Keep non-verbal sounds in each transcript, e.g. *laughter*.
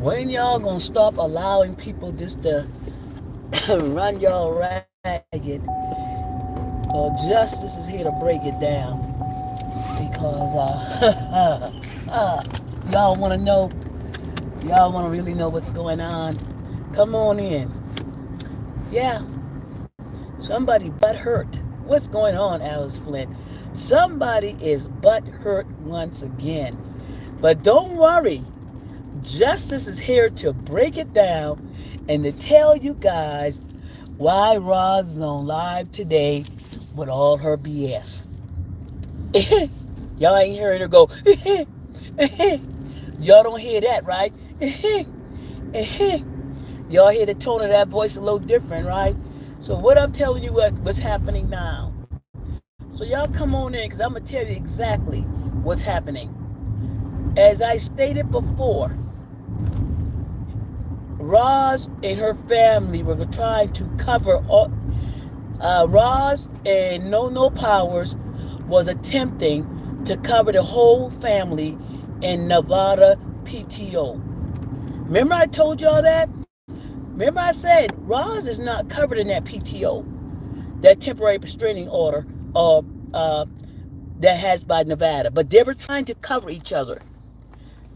When y'all gonna stop allowing people just to *coughs* run y'all ragged? Well, justice is here to break it down because uh, *laughs* uh, y'all want to know, y'all want to really know what's going on. Come on in. Yeah, somebody butt hurt. What's going on, Alice Flint? Somebody is butt hurt once again. But don't worry. Justice is here to break it down and to tell you guys why Roz is on live today with all her BS. *laughs* Y'all ain't hearing her go. *laughs* *laughs* Y'all don't hear that, right? *laughs* Y'all hear the tone of that voice a little different, right? So what I'm telling you what, what's happening now. So y'all come on in because I'm going to tell you exactly what's happening. As I stated before, Roz and her family were trying to cover all, uh, Roz and No No Powers was attempting to cover the whole family in Nevada PTO. Remember I told y'all that? Remember I said Roz is not covered in that PTO, that temporary restraining order uh, uh, that has by Nevada. But they were trying to cover each other.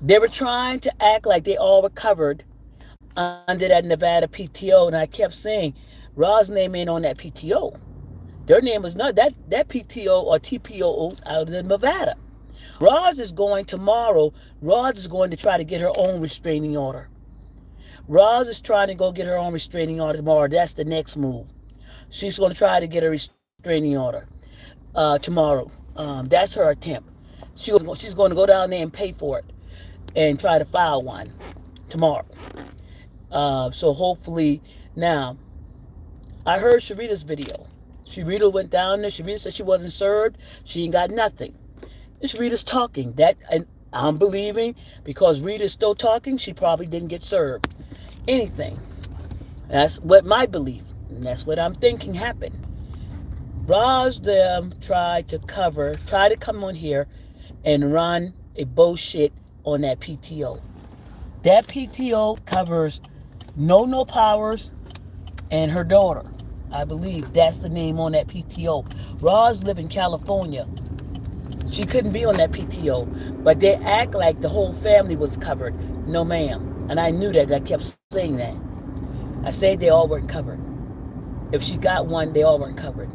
They were trying to act like they all were covered under that Nevada PTO. And I kept saying, Roz's name ain't on that PTO. Their name was not that that PTO or TPO out of Nevada. Roz is going tomorrow. Roz is going to try to get her own restraining order. Roz is trying to go get her own restraining order tomorrow. That's the next move. She's going to try to get a restraining order uh, tomorrow. Um, that's her attempt. She was, she's going to go down there and pay for it and try to file one tomorrow. Uh, so hopefully now, I heard Sharita's video. Sharita went down there. Sharita said she wasn't served. She ain't got nothing. And Sharita's talking. That and I'm believing because Rita's still talking, she probably didn't get served anything. That's what my belief. And that's what I'm thinking happened. Roz them tried to cover, try to come on here and run a bullshit on that PTO. That PTO covers No No Powers and her daughter. I believe that's the name on that PTO. Roz live in California. She couldn't be on that PTO, but they act like the whole family was covered. No, ma'am. And I knew that. I kept saying that. I said they all weren't covered. If she got one, they all weren't covered.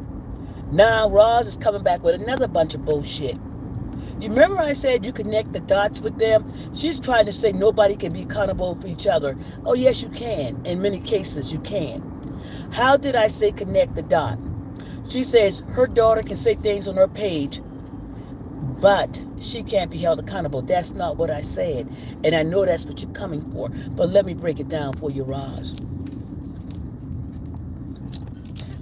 Now Roz is coming back with another bunch of bullshit. You remember I said you connect the dots with them? She's trying to say nobody can be accountable for each other. Oh, yes, you can. In many cases, you can. How did I say connect the dot? She says her daughter can say things on her page, but she can't be held accountable. That's not what I said. And I know that's what you're coming for. But let me break it down for you, Roz.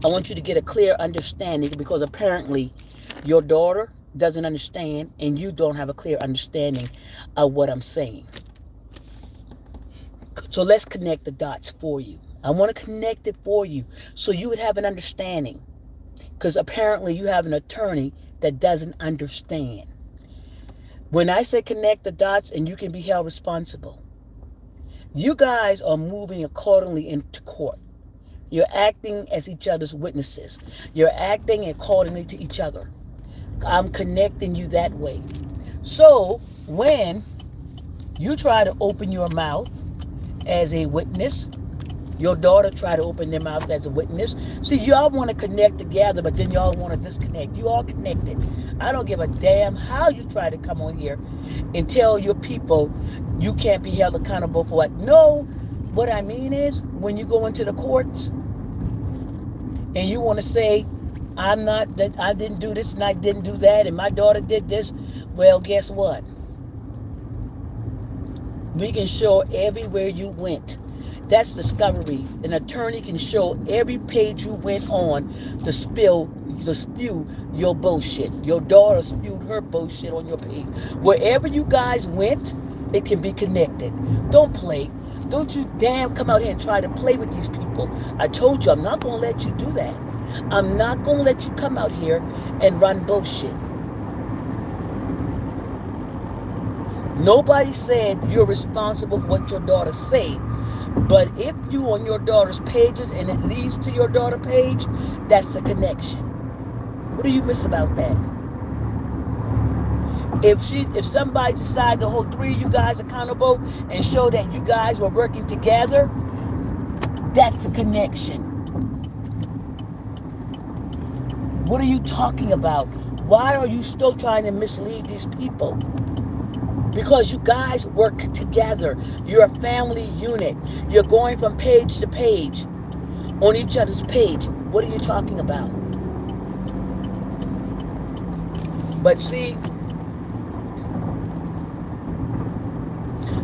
I want you to get a clear understanding because apparently your daughter doesn't understand and you don't have a clear understanding of what I'm saying. So let's connect the dots for you. I want to connect it for you so you would have an understanding because apparently you have an attorney that doesn't understand. When I say connect the dots and you can be held responsible, you guys are moving accordingly into court. You're acting as each other's witnesses. You're acting accordingly to each other. I'm connecting you that way. So when you try to open your mouth as a witness, your daughter try to open their mouth as a witness. See, y'all want to connect together, but then y'all want to disconnect. You all connected. I don't give a damn how you try to come on here and tell your people you can't be held accountable for what. No, what I mean is when you go into the courts and you want to say, I'm not that I didn't do this and I didn't do that and my daughter did this, well, guess what? We can show everywhere you went That's discovery. An attorney can show every page you went on to spill, to spew your bullshit. Your daughter spewed her bullshit on your page. Wherever you guys went, it can be connected. Don't play. Don't you damn come out here and try to play with these people. I told you I'm not going to let you do that. I'm not going to let you come out here and run bullshit. Nobody said you're responsible for what your daughter say. But if you on your daughter's pages and it leads to your daughter page, that's a connection. What do you miss about that? If she if somebody decide to hold three of you guys accountable and show that you guys were working together, that's a connection. What are you talking about? Why are you still trying to mislead these people? Because you guys work together. You're a family unit. You're going from page to page on each other's page. What are you talking about? But see,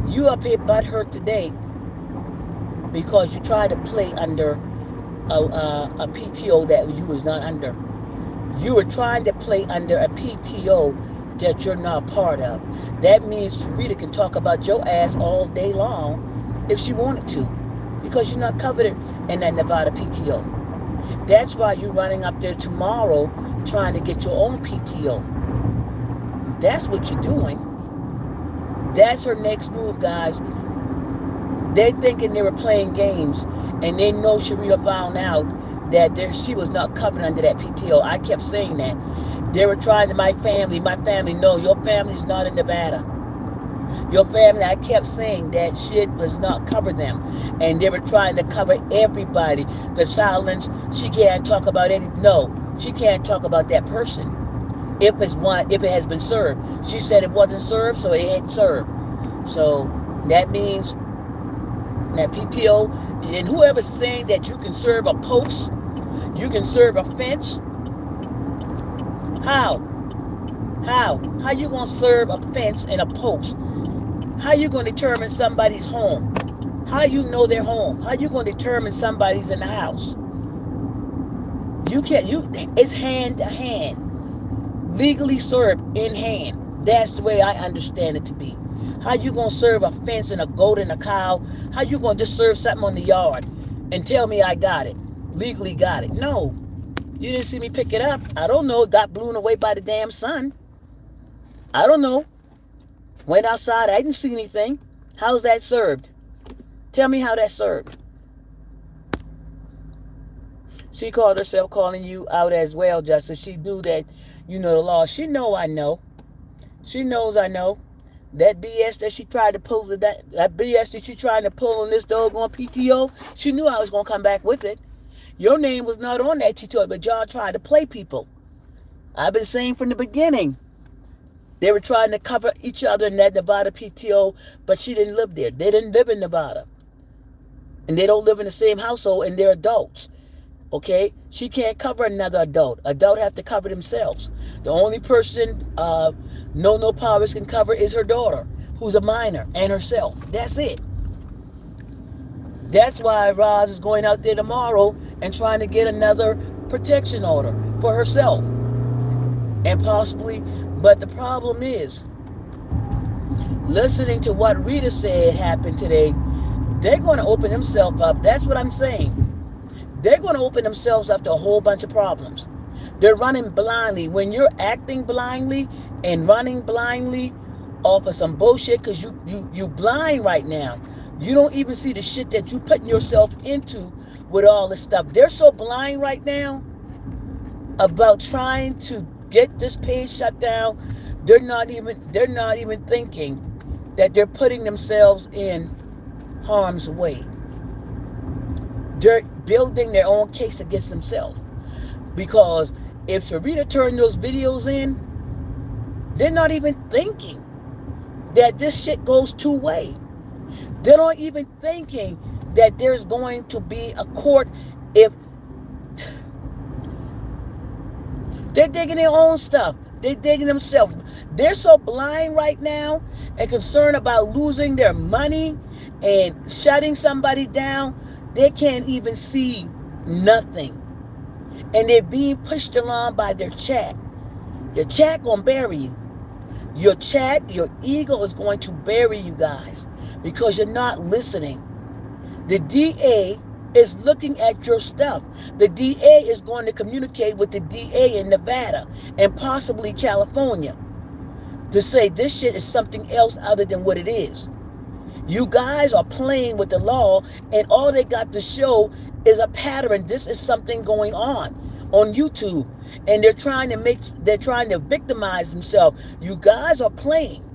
you up here butthurt today because you tried to play under a, a, a PTO that you was not under. You were trying to play under a PTO that you're not part of. That means Rita can talk about your ass all day long if she wanted to because you're not covered in that Nevada PTO. That's why you're running up there tomorrow trying to get your own PTO. That's what you're doing. That's her next move, guys. They're thinking they were playing games, and they know Sharita found out that there, she was not covered under that PTO. I kept saying that. They were trying to, my family, my family, no, your family's not in Nevada. Your family, I kept saying that shit was not cover them. And they were trying to cover everybody. The silence, she can't talk about any, no, she can't talk about that person. If it's one, if it has been served. She said it wasn't served, so it ain't served. So that means that PTO, and whoever's saying that you can serve a post, you can serve a fence, how? How? How you going to serve a fence and a post? How you going to determine somebody's home? How you know their home? How you going to determine somebody's in the house? You can't, you, it's hand to hand. Legally served in hand. That's the way I understand it to be. How you going to serve a fence and a goat and a cow? How you going to just serve something on the yard and tell me I got it? Legally got it. No. You didn't see me pick it up. I don't know. It got blown away by the damn sun. I don't know. Went outside. I didn't see anything. How's that served? Tell me how that served. She called herself calling you out as well, Justice. She knew that you know the law. She know I know. She knows I know. That BS that she tried to pull that that BS that she tried to pull on this doggone PTO, she knew I was gonna come back with it. Your name was not on that tutorial, but y'all tried to play people. I've been saying from the beginning. They were trying to cover each other in that Nevada PTO, but she didn't live there. They didn't live in Nevada. And they don't live in the same household, and they're adults. Okay? She can't cover another adult. Adult have to cover themselves. The only person uh, No No Powers can cover is her daughter, who's a minor, and herself. That's it. That's why Roz is going out there tomorrow and trying to get another protection order for herself. And possibly, but the problem is, listening to what Rita said happened today, they're going to open themselves up. That's what I'm saying. They're going to open themselves up to a whole bunch of problems. They're running blindly. When you're acting blindly and running blindly off of some bullshit because you, you, you blind right now. You don't even see the shit that you putting yourself into with all this stuff. They're so blind right now about trying to get this page shut down. They're not even they're not even thinking that they're putting themselves in harm's way. They're building their own case against themselves. Because if Sharita turned those videos in, they're not even thinking that this shit goes two way. They're not even thinking that there's going to be a court if they're digging their own stuff. They're digging themselves. They're so blind right now and concerned about losing their money and shutting somebody down, they can't even see nothing. And they're being pushed along by their chat. Your chat gonna bury you. Your chat, your ego is going to bury you guys because you're not listening. The DA is looking at your stuff. The DA is going to communicate with the DA in Nevada and possibly California to say this shit is something else other than what it is. You guys are playing with the law, and all they got to show is a pattern. This is something going on on YouTube, and they're trying to make they're trying to victimize themselves. You guys are playing,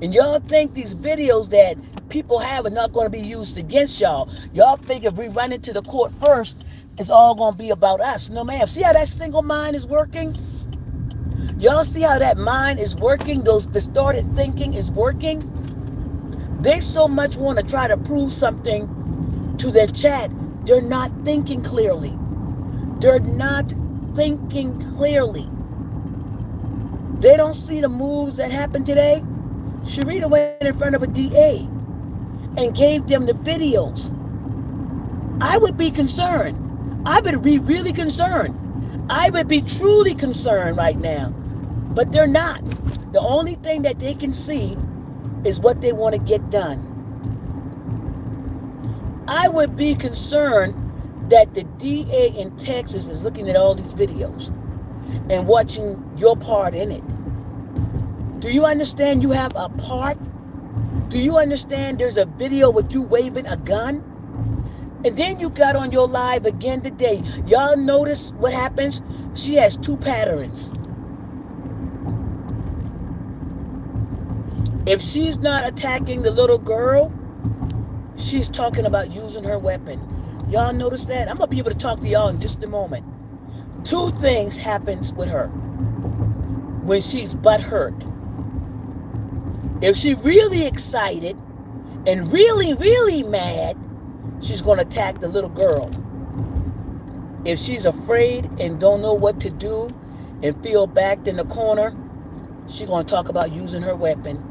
and y'all think these videos that people have are not going to be used against y'all. Y'all figure if we run into the court first, it's all going to be about us. No, ma'am. See how that single mind is working? Y'all see how that mind is working? Those distorted thinking is working? They so much want to try to prove something to their chat. They're not thinking clearly. They're not thinking clearly. They don't see the moves that happened today. Sharita went in front of a DA and gave them the videos. I would be concerned. I would be really concerned. I would be truly concerned right now. But they're not. The only thing that they can see is what they want to get done. I would be concerned that the DA in Texas is looking at all these videos and watching your part in it. Do you understand you have a part? Do you understand there's a video with you waving a gun? And then you got on your live again today. Y'all notice what happens? She has two patterns. If she's not attacking the little girl, she's talking about using her weapon. Y'all notice that? I'm going to be able to talk to y'all in just a moment. Two things happens with her when she's butt hurt. If she really excited and really, really mad, she's going to attack the little girl. If she's afraid and don't know what to do and feel backed in the corner, she's going to talk about using her weapon.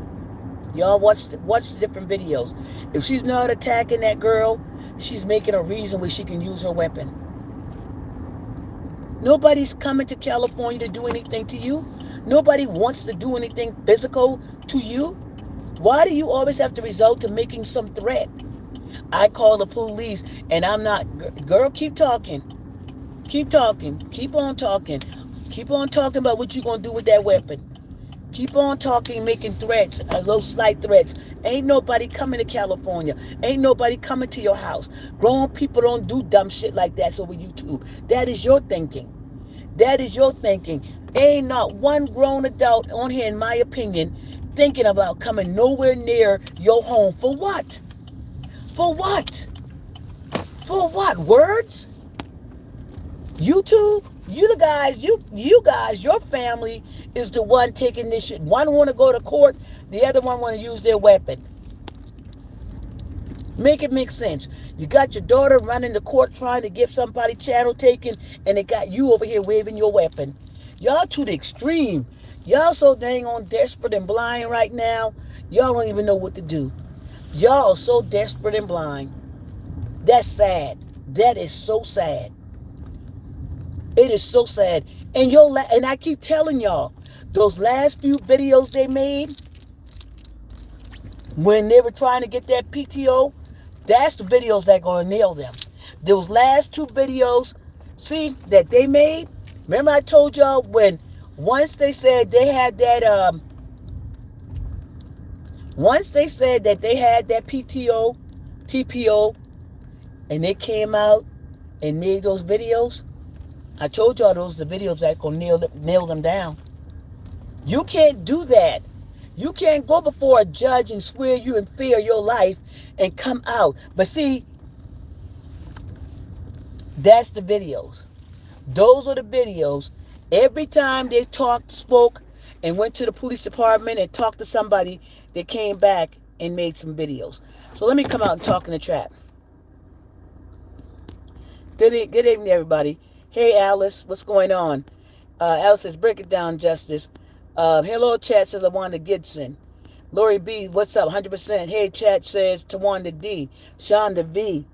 Y'all watch watch the different videos. If she's not attacking that girl, she's making a reason where she can use her weapon. Nobody's coming to California to do anything to you. Nobody wants to do anything physical to you. Why do you always have to resort to making some threat? I call the police and I'm not, girl, keep talking. Keep talking. Keep on talking. Keep on talking about what you're going to do with that weapon. Keep on talking, making threats, uh, those slight threats. Ain't nobody coming to California. Ain't nobody coming to your house. Grown people don't do dumb shit like that over YouTube. That is your thinking. That is your thinking. Ain't not one grown adult on here, in my opinion, thinking about coming nowhere near your home. For what? For what? For what? Words? YouTube? You the guys, you you guys, your family is the one taking this shit. One want to go to court, the other one want to use their weapon. Make it make sense. You got your daughter running the court trying to get somebody channel taken, and they got you over here waving your weapon. Y'all to the extreme. Y'all so dang on desperate and blind right now. Y'all don't even know what to do. Y'all so desperate and blind. That's sad. That is so sad. It is so sad. And yo, and I keep telling y'all, those last few videos they made when they were trying to get that PTO, that's the videos that gonna nail them. Those last two videos, see that they made. Remember I told y'all when once they said they had that um once they said that they had that PTO, TPO, and they came out and made those videos, I told y'all those the videos that gonna nail them, nail them down. You can't do that. You can't go before a judge and swear you in fear your life and come out. But see, that's the videos. Those are the videos. Every time they talked, spoke, and went to the police department and talked to somebody, they came back and made some videos. So let me come out and talk in the trap. Good, good evening, everybody. Hey, Alice, what's going on? Uh, Alice says, break it down, Justice. Uh, hello, chat, says Lawanda Gibson. Lori B, what's up? 100%. Hey, chat says Tawanda D. Shonda V.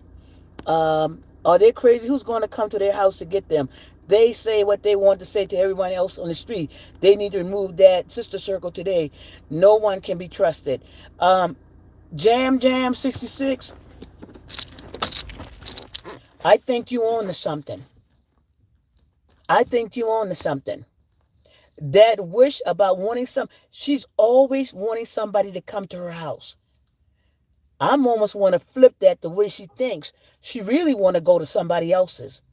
Um, are they crazy? Who's going to come to their house to get them? They say what they want to say to everyone else on the street. They need to remove that sister circle today. No one can be trusted. Um, Jam Jam 66. I think you own to something. I think you own to something that wish about wanting some she's always wanting somebody to come to her house i'm almost want to flip that the way she thinks. She really want to go to somebody else's.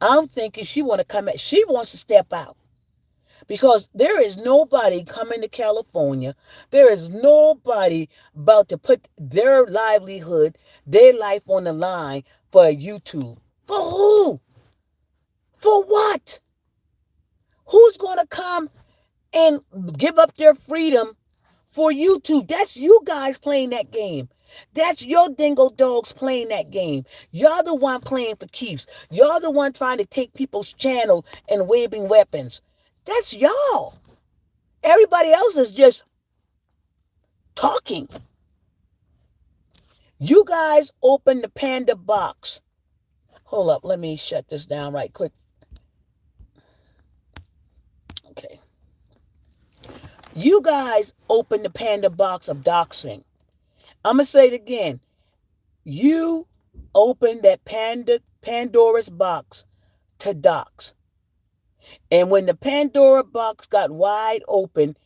I'm thinking she want to come at she wants to step out. Because there is nobody coming to california. There is nobody about to put their livelihood their life on the line for youtube. For who? For what? Who's going to come and give up their freedom for YouTube? That's you guys playing that game. That's your dingo dogs playing that game. Y'all the one playing for keeps. Y'all the one trying to take people's channel and waving weapons. That's y'all. Everybody else is just talking. You guys open the panda box. Hold up, let me shut this down right quick Okay. You guys open the panda box of doxing. I'm going to say it again. You open that panda Pandora's box to dox. And when the Pandora box got wide open,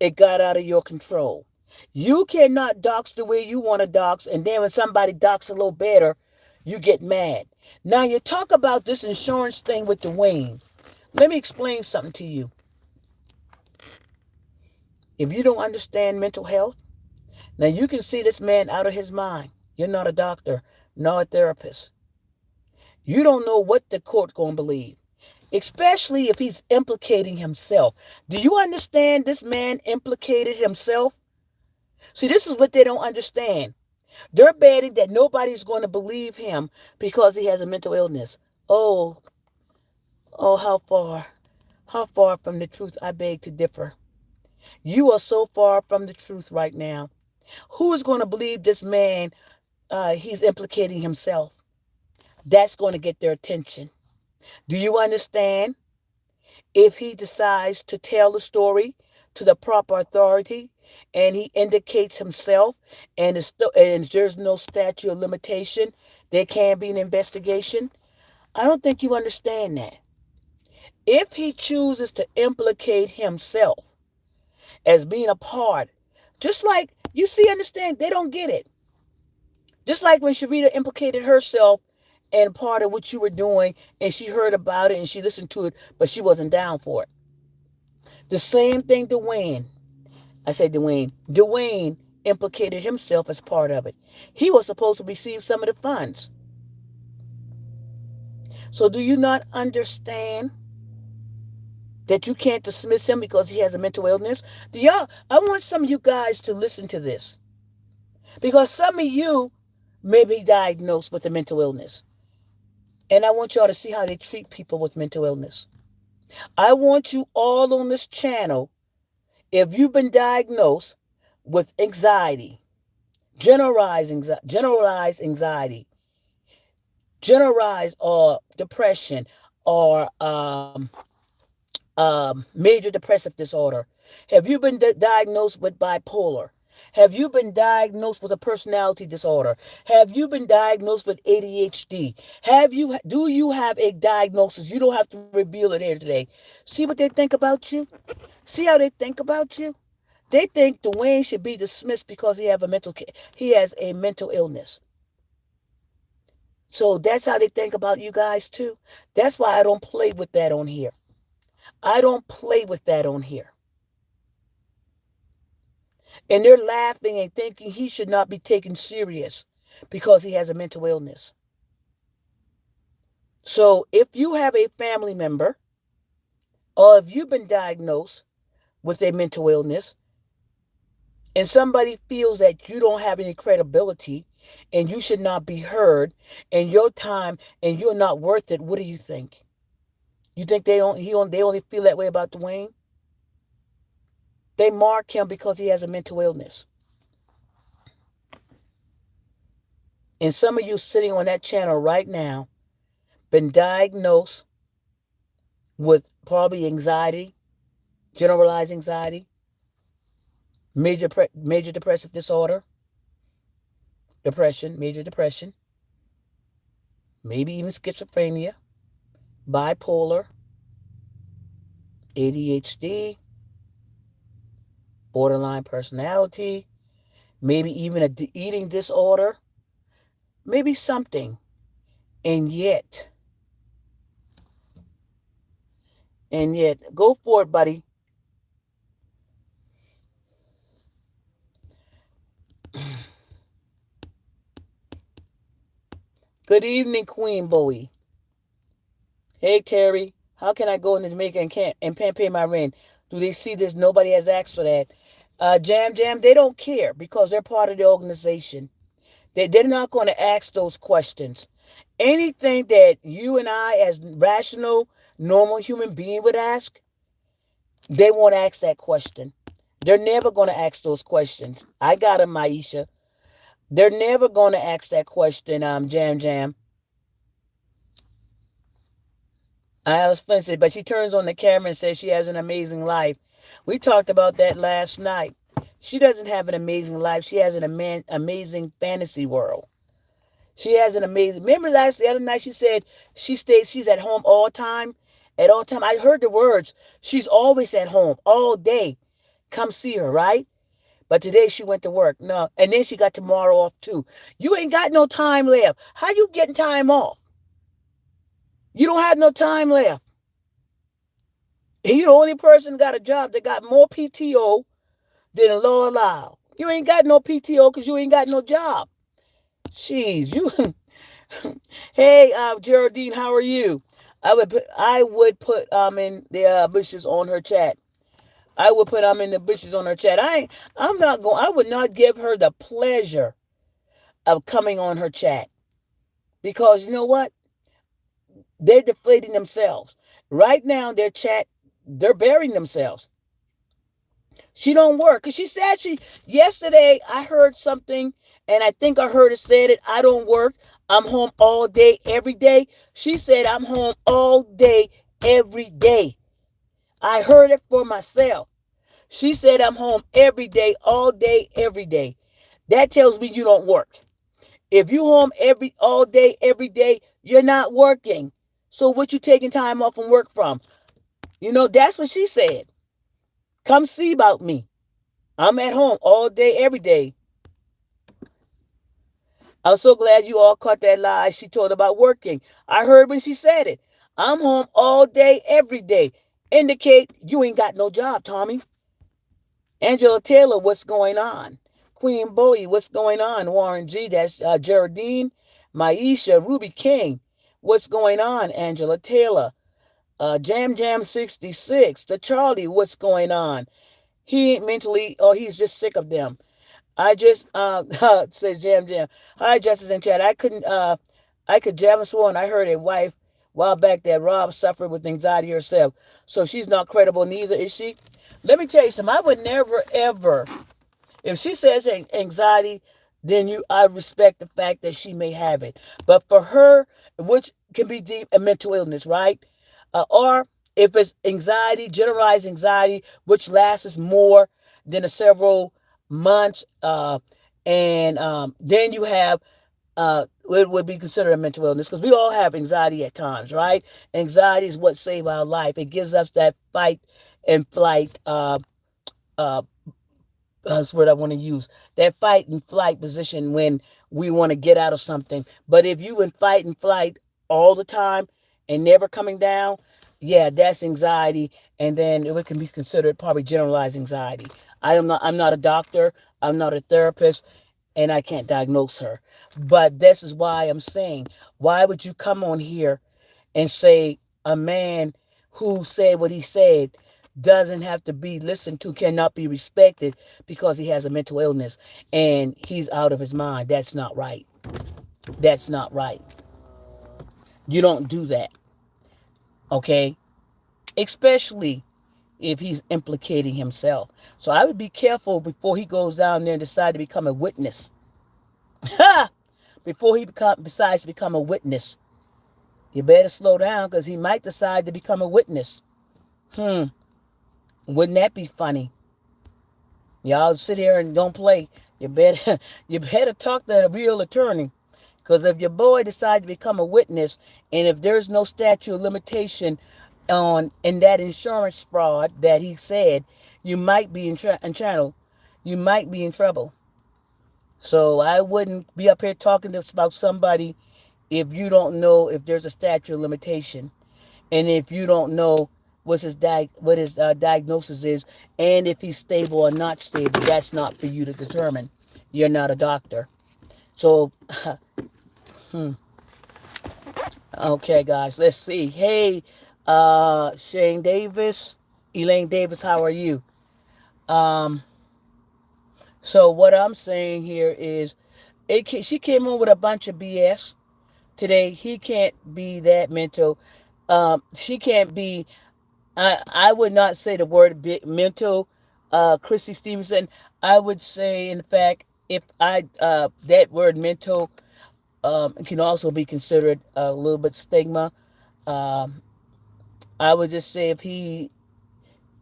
it got out of your control. You cannot dox the way you want to dox, and then when somebody dox a little better, you get mad. Now you talk about this insurance thing with Dwayne. Let me explain something to you. If you don't understand mental health, now you can see this man out of his mind. You're not a doctor, nor a therapist. You don't know what the court going to believe, especially if he's implicating himself. Do you understand this man implicated himself? See, this is what they don't understand. They're betting that nobody's going to believe him because he has a mental illness. Oh, oh, how far, how far from the truth I beg to differ. You are so far from the truth right now. Who is going to believe this man? Uh, he's implicating himself. That's going to get their attention. Do you understand? If he decides to tell the story to the proper authority and he indicates himself and, and there's no statute of limitation, there can be an investigation. I don't think you understand that. If he chooses to implicate himself, as being a part. Just like you see, understand, they don't get it. Just like when Sharita implicated herself and part of what you were doing, and she heard about it and she listened to it, but she wasn't down for it. The same thing Dwayne. I said Dwayne. Dwayne implicated himself as part of it. He was supposed to receive some of the funds. So do you not understand? That you can't dismiss him because he has a mental illness? Do y'all I want some of you guys to listen to this. Because some of you may be diagnosed with a mental illness. And I want y'all to see how they treat people with mental illness. I want you all on this channel, if you've been diagnosed with anxiety, generalized anxiety, generalized anxiety, generalized or depression, or um, um, major depressive disorder? Have you been diagnosed with bipolar? Have you been diagnosed with a personality disorder? Have you been diagnosed with ADHD? Have you do you have a diagnosis? You don't have to reveal it here today. See what they think about you? See how they think about you? They think Dwayne should be dismissed because he have a mental he has a mental illness. So that's how they think about you guys too. That's why I don't play with that on here. I don't play with that on here. And they're laughing and thinking he should not be taken serious because he has a mental illness. So if you have a family member or if you've been diagnosed with a mental illness and somebody feels that you don't have any credibility and you should not be heard and your time and you're not worth it, what do you think? You think they don't he on they only feel that way about Dwayne? They mark him because he has a mental illness. And some of you sitting on that channel right now, been diagnosed with probably anxiety, generalized anxiety, major major depressive disorder, depression, major depression, maybe even schizophrenia, bipolar, ADHD, borderline personality, maybe even a eating disorder, maybe something. And yet, and yet, go for it, buddy. Good evening, Queen Bowie. Hey, Terry. How can I go into Jamaica and can't and pay my rent? Do they see this? Nobody has asked for that. Uh, Jam Jam, they don't care because they're part of the organization. They, they're not going to ask those questions. Anything that you and I, as rational, normal human being, would ask, they won't ask that question. They're never going to ask those questions. I got them, Maisha. They're never going to ask that question, um, Jam Jam. I was offended, but she turns on the camera and says she has an amazing life. We talked about that last night. She doesn't have an amazing life. She has an ama- amazing fantasy world. She has an amazing. Remember last the other night she said she stays. She's at home all time. At all time, I heard the words. She's always at home all day. Come see her, right? But today she went to work. No. And then she got tomorrow off too. You ain't got no time left. How you getting time off? You don't have no time left. And you're the only person got a job that got more PTO than the law allow. You ain't got no PTO because you ain't got no job. Jeez, you. *laughs* hey, uh, Geraldine, how are you? I would put I would put um in the uh, bushes on her chat. I would put I'm in the bushes on her chat. I I'm not going. I would not give her the pleasure of coming on her chat because you know what? They're deflating themselves right now. Their chat, they're burying themselves. She don't work because she said she yesterday. I heard something, and I think I heard it said it. I don't work. I'm home all day, every day. She said I'm home all day, every day. I heard it for myself. She said, I'm home every day, all day, every day. That tells me you don't work. If you home every all day, every day, you're not working. So what you taking time off from work from? You know, that's what she said. Come see about me. I'm at home all day, every day. I'm so glad you all caught that lie she told about working. I heard when she said it. I'm home all day, every day. Indicate you ain't got no job, Tommy. Angela Taylor, what's going on? Queen Bowie, what's going on? Warren G, that's uh, Geraldine, Maisha, Ruby King, what's going on? Angela Taylor, uh, Jam Jam 66, the Charlie, what's going on? He ain't mentally, or he's just sick of them. I just, uh, *laughs* says Jam Jam. Hi, Justice and Chat. I couldn't, uh, I could jam sworn I heard a wife while back that Rob suffered with anxiety herself. So she's not credible, neither is she. Let me tell you something. I would never, ever, if she says anxiety, then you, I respect the fact that she may have it. But for her, which can be deep a mental illness, right? Uh, or if it's anxiety, generalized anxiety, which lasts more than a several months, uh, and um, then you have uh, it would be considered a mental illness because we all have anxiety at times, right? Anxiety is what saves our life. It gives us that fight and flight. Uh, uh, that's what I want to use. That fight and flight position when we want to get out of something. But if you in fight and flight all the time and never coming down, yeah, that's anxiety, and then it can be considered probably generalized anxiety. I am not. I'm not a doctor. I'm not a therapist and I can't diagnose her. But this is why I'm saying, why would you come on here and say a man who said what he said doesn't have to be listened to, cannot be respected because he has a mental illness and he's out of his mind? That's not right. That's not right. You don't do that. Okay? Especially if he's implicating himself. So I would be careful before he goes down there and decide to become a witness. *laughs* before he become, decides to become a witness. You better slow down because he might decide to become a witness. Hmm. Wouldn't that be funny? Y'all sit here and don't play. You better *laughs* you better talk to a real attorney. Because if your boy decides to become a witness, and if there's no statute of limitation on in that insurance fraud that he said, you might be in, in channel, you might be in trouble. So I wouldn't be up here talking about somebody if you don't know if there's a statute of limitation, and if you don't know what his di- what his uh, diagnosis is, and if he's stable or not stable. That's not for you to determine. You're not a doctor. So, *laughs* hmm. Okay, guys, let's see. Hey, uh, Shane Davis, Elaine Davis, how are you? Um, so what I'm saying here is, it she came on with a bunch of BS today. He can't be that mental. Um, she can't be. I I would not say the word mental. Uh, Christy Stevenson. I would say, in fact, if I uh, that word mental um, can also be considered a little bit stigma. Um, I would just say if he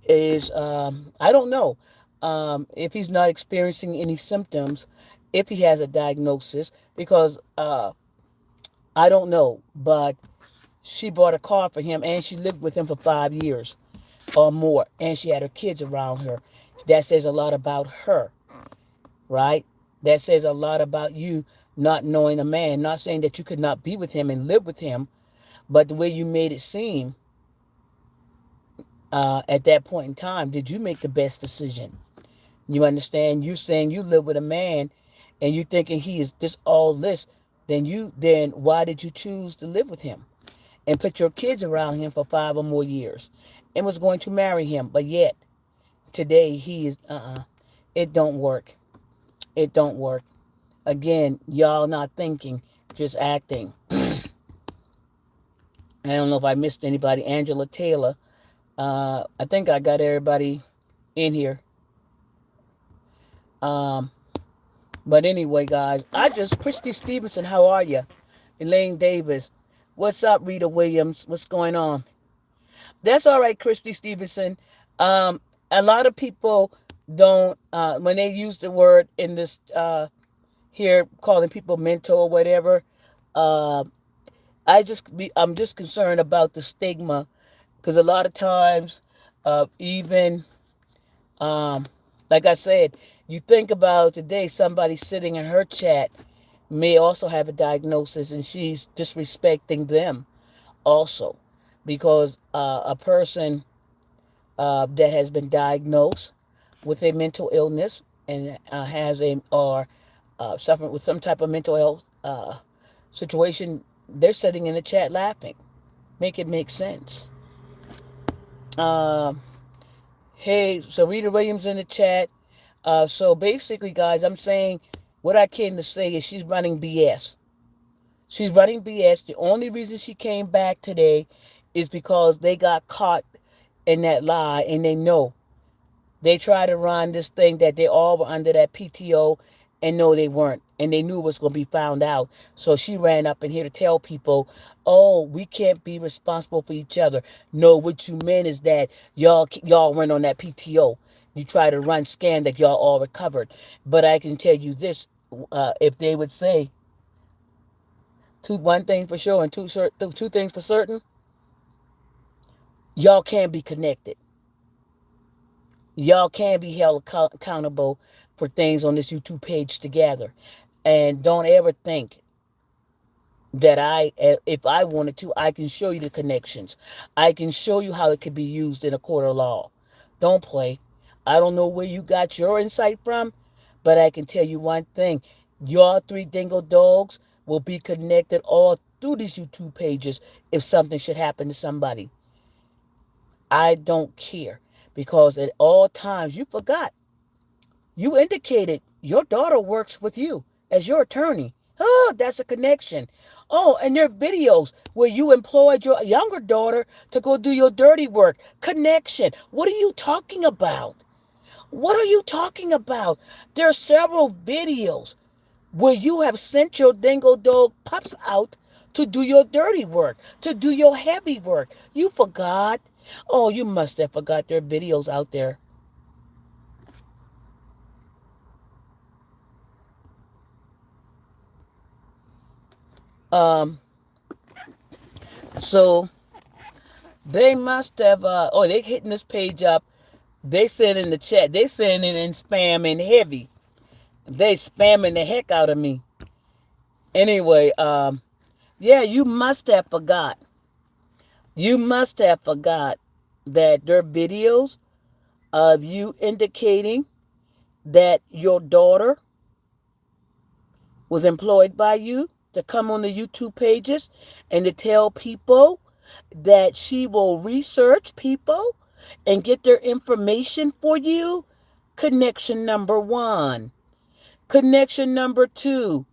is, um, I don't know, um, if he's not experiencing any symptoms, if he has a diagnosis, because uh, I don't know, but she bought a car for him and she lived with him for five years or more, and she had her kids around her. That says a lot about her, right? That says a lot about you not knowing a man. Not saying that you could not be with him and live with him, but the way you made it seem uh, at that point in time, did you make the best decision? You understand? You saying you live with a man and you thinking he is this all this, then you then why did you choose to live with him and put your kids around him for five or more years and was going to marry him, but yet today he is uh-uh. It don't work. It don't work. Again, y'all not thinking, just acting. *clears throat* I don't know if I missed anybody. Angela Taylor. Uh, I think I got everybody in here. Um, but anyway, guys, I just Christy Stevenson. How are you? Elaine Davis. What's up, Rita Williams? What's going on? That's all right, Christy Stevenson. Um, a lot of people don't uh, when they use the word in this uh, here calling people mental or whatever. Uh, I just be I'm just concerned about the stigma because a lot of times, uh, even um, like I said, you think about today somebody sitting in her chat may also have a diagnosis and she's disrespecting them also because uh, a person uh, that has been diagnosed with a mental illness and uh, has a or uh, suffering with some type of mental health uh, situation, they're sitting in the chat laughing. Make it make sense. Uh, hey, so Rita Williams in the chat. Uh, so basically, guys, I'm saying what I came to say is she's running BS. She's running BS. The only reason she came back today is because they got caught in that lie and they know. They try to run this thing that they all were under that PTO and no, they weren't. And they knew it was going to be found out. So she ran up in here to tell people, oh, we can't be responsible for each other. No, what you meant is that y'all y'all went on that PTO. You try to run scan that y'all all recovered. But I can tell you this, uh, if they would say two one thing for sure and two, two things for certain, y'all can't be connected. Y'all can be held accountable for things on this YouTube page together. And don't ever think that I, if I wanted to, I can show you the connections. I can show you how it could be used in a court of law. Don't play. I don't know where you got your insight from, but I can tell you one thing. Your three dingo dogs will be connected all through these YouTube pages if something should happen to somebody. I don't care because at all times you forgot you indicated your daughter works with you as your attorney Oh, that's a connection. Oh, and there are videos where you employed your younger daughter to go do your dirty work. Connection. What are you talking about? What are you talking about? There are several videos where you have sent your dingo dog pups out to do your dirty work, to do your heavy work. You forgot. Oh, you must have forgot there are videos out there. Um, so they must have, uh, oh, they hitting this page up. They send in the chat. They sending and heavy. They spamming the heck out of me. Anyway, um, yeah, you must have forgot. You must have forgot that there are videos of you indicating that your daughter was employed by you to come on the YouTube pages and to tell people that she will research people and get their information for you. Connection number one. Connection number two.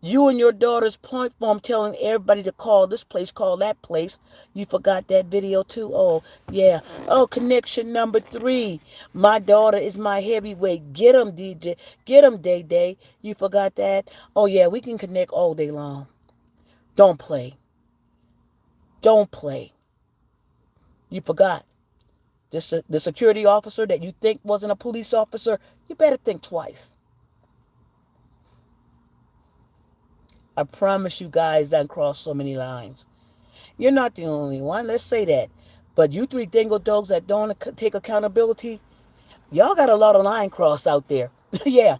You and your daughter's point form telling everybody to call this place, call that place. You forgot that video too. Oh, yeah. Oh, connection number three. My daughter is my heavyweight. Get him, DJ. Get him, Day Day. You forgot that? Oh, yeah, we can connect all day long. Don't play. Don't play. You forgot. This, the security officer that you think wasn't a police officer, you better think twice. I promise you guys that cross so many lines. You're not the only one. Let's say that. But you three dingo dogs that don't take accountability, y'all got a lot of line cross out there. *laughs* yeah.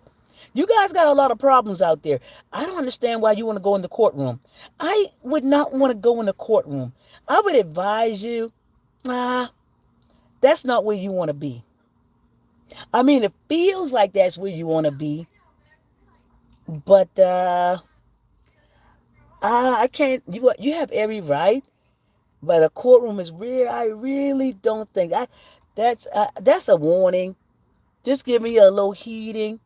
You guys got a lot of problems out there. I don't understand why you want to go in the courtroom. I would not want to go in the courtroom. I would advise you, ah, that's not where you want to be. I mean, it feels like that's where you want to be. But uh uh, I can't. You you have every right, but a courtroom is real. I really don't think I. That's uh, that's a warning. Just give me a little heating.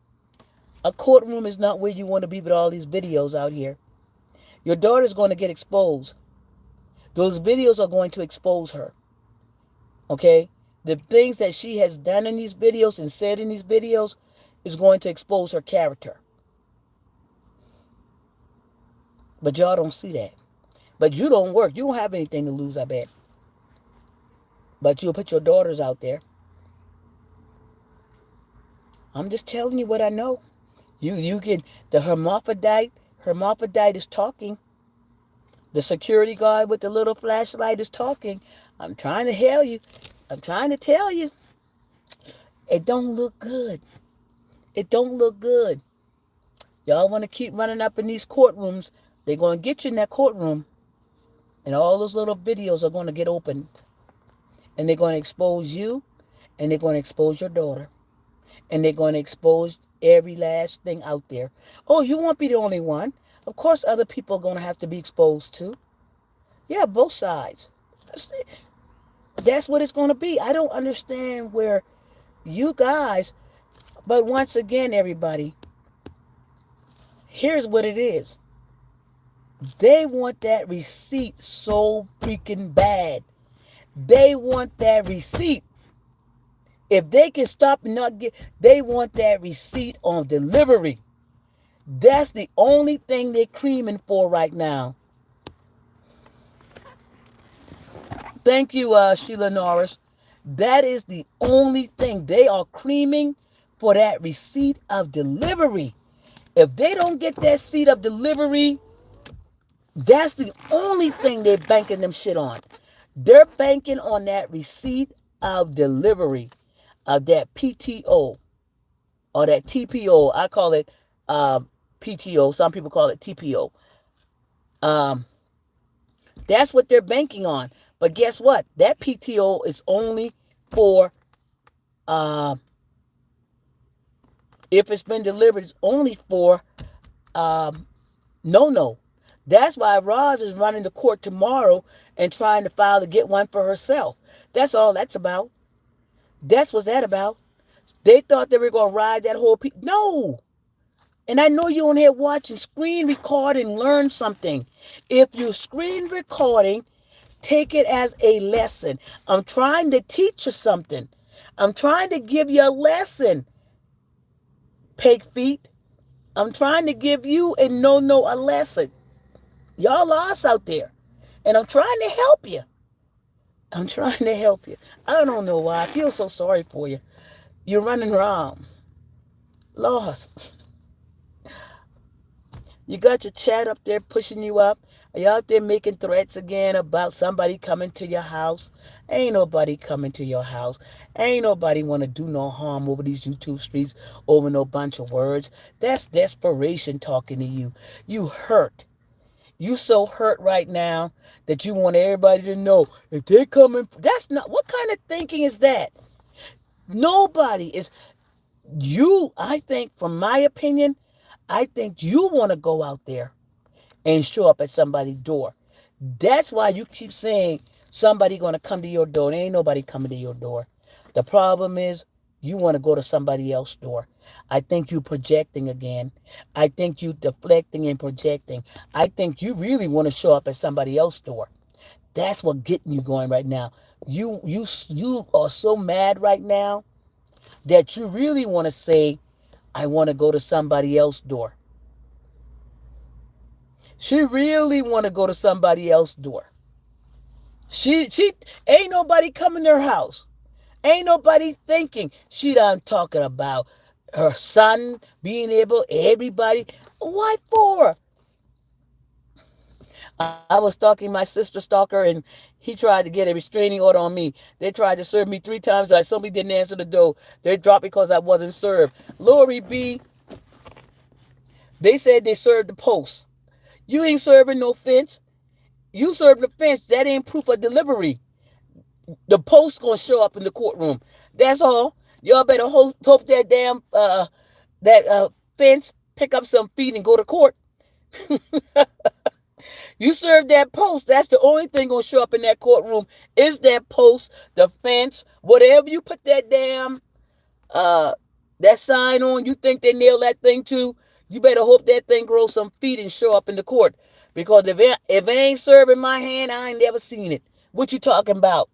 A courtroom is not where you want to be with all these videos out here. Your daughter's going to get exposed. Those videos are going to expose her. Okay? The things that she has done in these videos and said in these videos is going to expose her character. But y'all don't see that. But you don't work. You don't have anything to lose, I bet. But you'll put your daughters out there. I'm just telling you what I know. You you can the hermaphrodite, hermaphrodite is talking. The security guard with the little flashlight is talking. I'm trying to tell you. I'm trying to tell you. It don't look good. It don't look good. Y'all want to keep running up in these courtrooms they're going to get you in that courtroom, and all those little videos are going to get opened. And they're going to expose you, and they're going to expose your daughter. And they're going to expose every last thing out there. Oh, you won't be the only one. Of course, other people are going to have to be exposed too. Yeah, both sides. That's what it's going to be. I don't understand where you guys, but once again, everybody, here's what it is. They want that receipt so freaking bad. They want that receipt. If they can stop and not get, they want that receipt on delivery. That's the only thing they're creaming for right now. Thank you, uh, Sheila Norris. That is the only thing they are creaming for that receipt of delivery. If they don't get that seat of delivery, that's the only thing they're banking them shit on. They're banking on that receipt of delivery of that PTO or that TPO. I call it uh, PTO. Some people call it TPO. Um, that's what they're banking on. But guess what? That PTO is only for uh, if it's been delivered, it's only for um, no no that's why Roz is running the court tomorrow and trying to file to get one for herself. That's all that's about. That's what that about. They thought they were going to ride that whole... Pe- no. And I know you're on here watching, screen record and learn something. If you're screen recording, take it as a lesson. I'm trying to teach you something. I'm trying to give you a lesson. Pig feet. I'm trying to give you and no no a lesson. Y'all lost out there. And I'm trying to help you. I'm *laughs* trying to help you. I don't know why. I feel so sorry for you. You're running around. Lost. *laughs* You got your chat up there pushing you up. Are you out there making threats again about somebody coming to your house? Ain't nobody coming to your house. Ain't nobody want to do no harm over these YouTube streets over no bunch of words. That's desperation talking to you. You hurt. You so hurt right now that you want everybody to know if they're coming. That's not what kind of thinking is that? Nobody is. You, I think, from my opinion, I think you want to go out there and show up at somebody's door. That's why you keep saying somebody going to come to your door. There ain't nobody coming to your door. The problem is you want to go to somebody else's door. I think you projecting again. I think you deflecting and projecting. I think you really want to show up at somebody else's door. That's what getting you going right now. You you you are so mad right now that you really want to say, I want to go to somebody else's door. She really want to go to somebody else's door. She she ain't nobody coming to her house. Ain't nobody thinking she done talking about her son being able, everybody. What for? I was stalking my sister stalker and he tried to get a restraining order on me. They tried to serve me three times. I simply didn't answer the door. They dropped because I wasn't served. Lori B. They said they served the post. You ain't serving no fence. You served the fence. That ain't proof of delivery. The post gonna show up in the courtroom. That's all. Y'all better hope, hope that damn uh that uh fence pick up some feet and go to court. *laughs* you serve that post. That's the only thing gonna show up in that courtroom is that post, the fence, whatever you put that damn uh that sign on. You think they nail that thing to? You better hope that thing grows some feet and show up in the court. Because if it, if it ain't serving my hand, I ain't never seen it. What you talking about?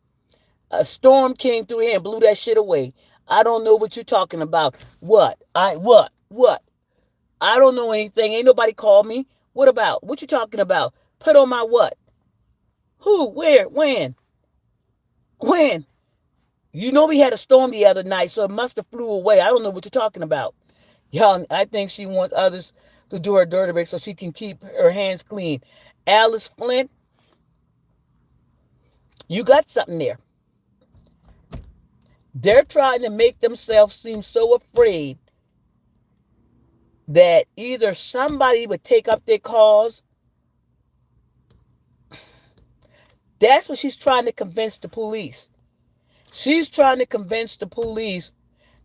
A storm came through here and blew that shit away. I don't know what you're talking about. What? I what? What? I don't know anything. Ain't nobody called me. What about? What you talking about? Put on my what? Who? Where? When? When? You know we had a storm the other night, so it must have flew away. I don't know what you're talking about. Y'all, I think she wants others to do her dirty work so she can keep her hands clean. Alice Flint, you got something there. They're trying to make themselves seem so afraid that either somebody would take up their cause. That's what she's trying to convince the police. She's trying to convince the police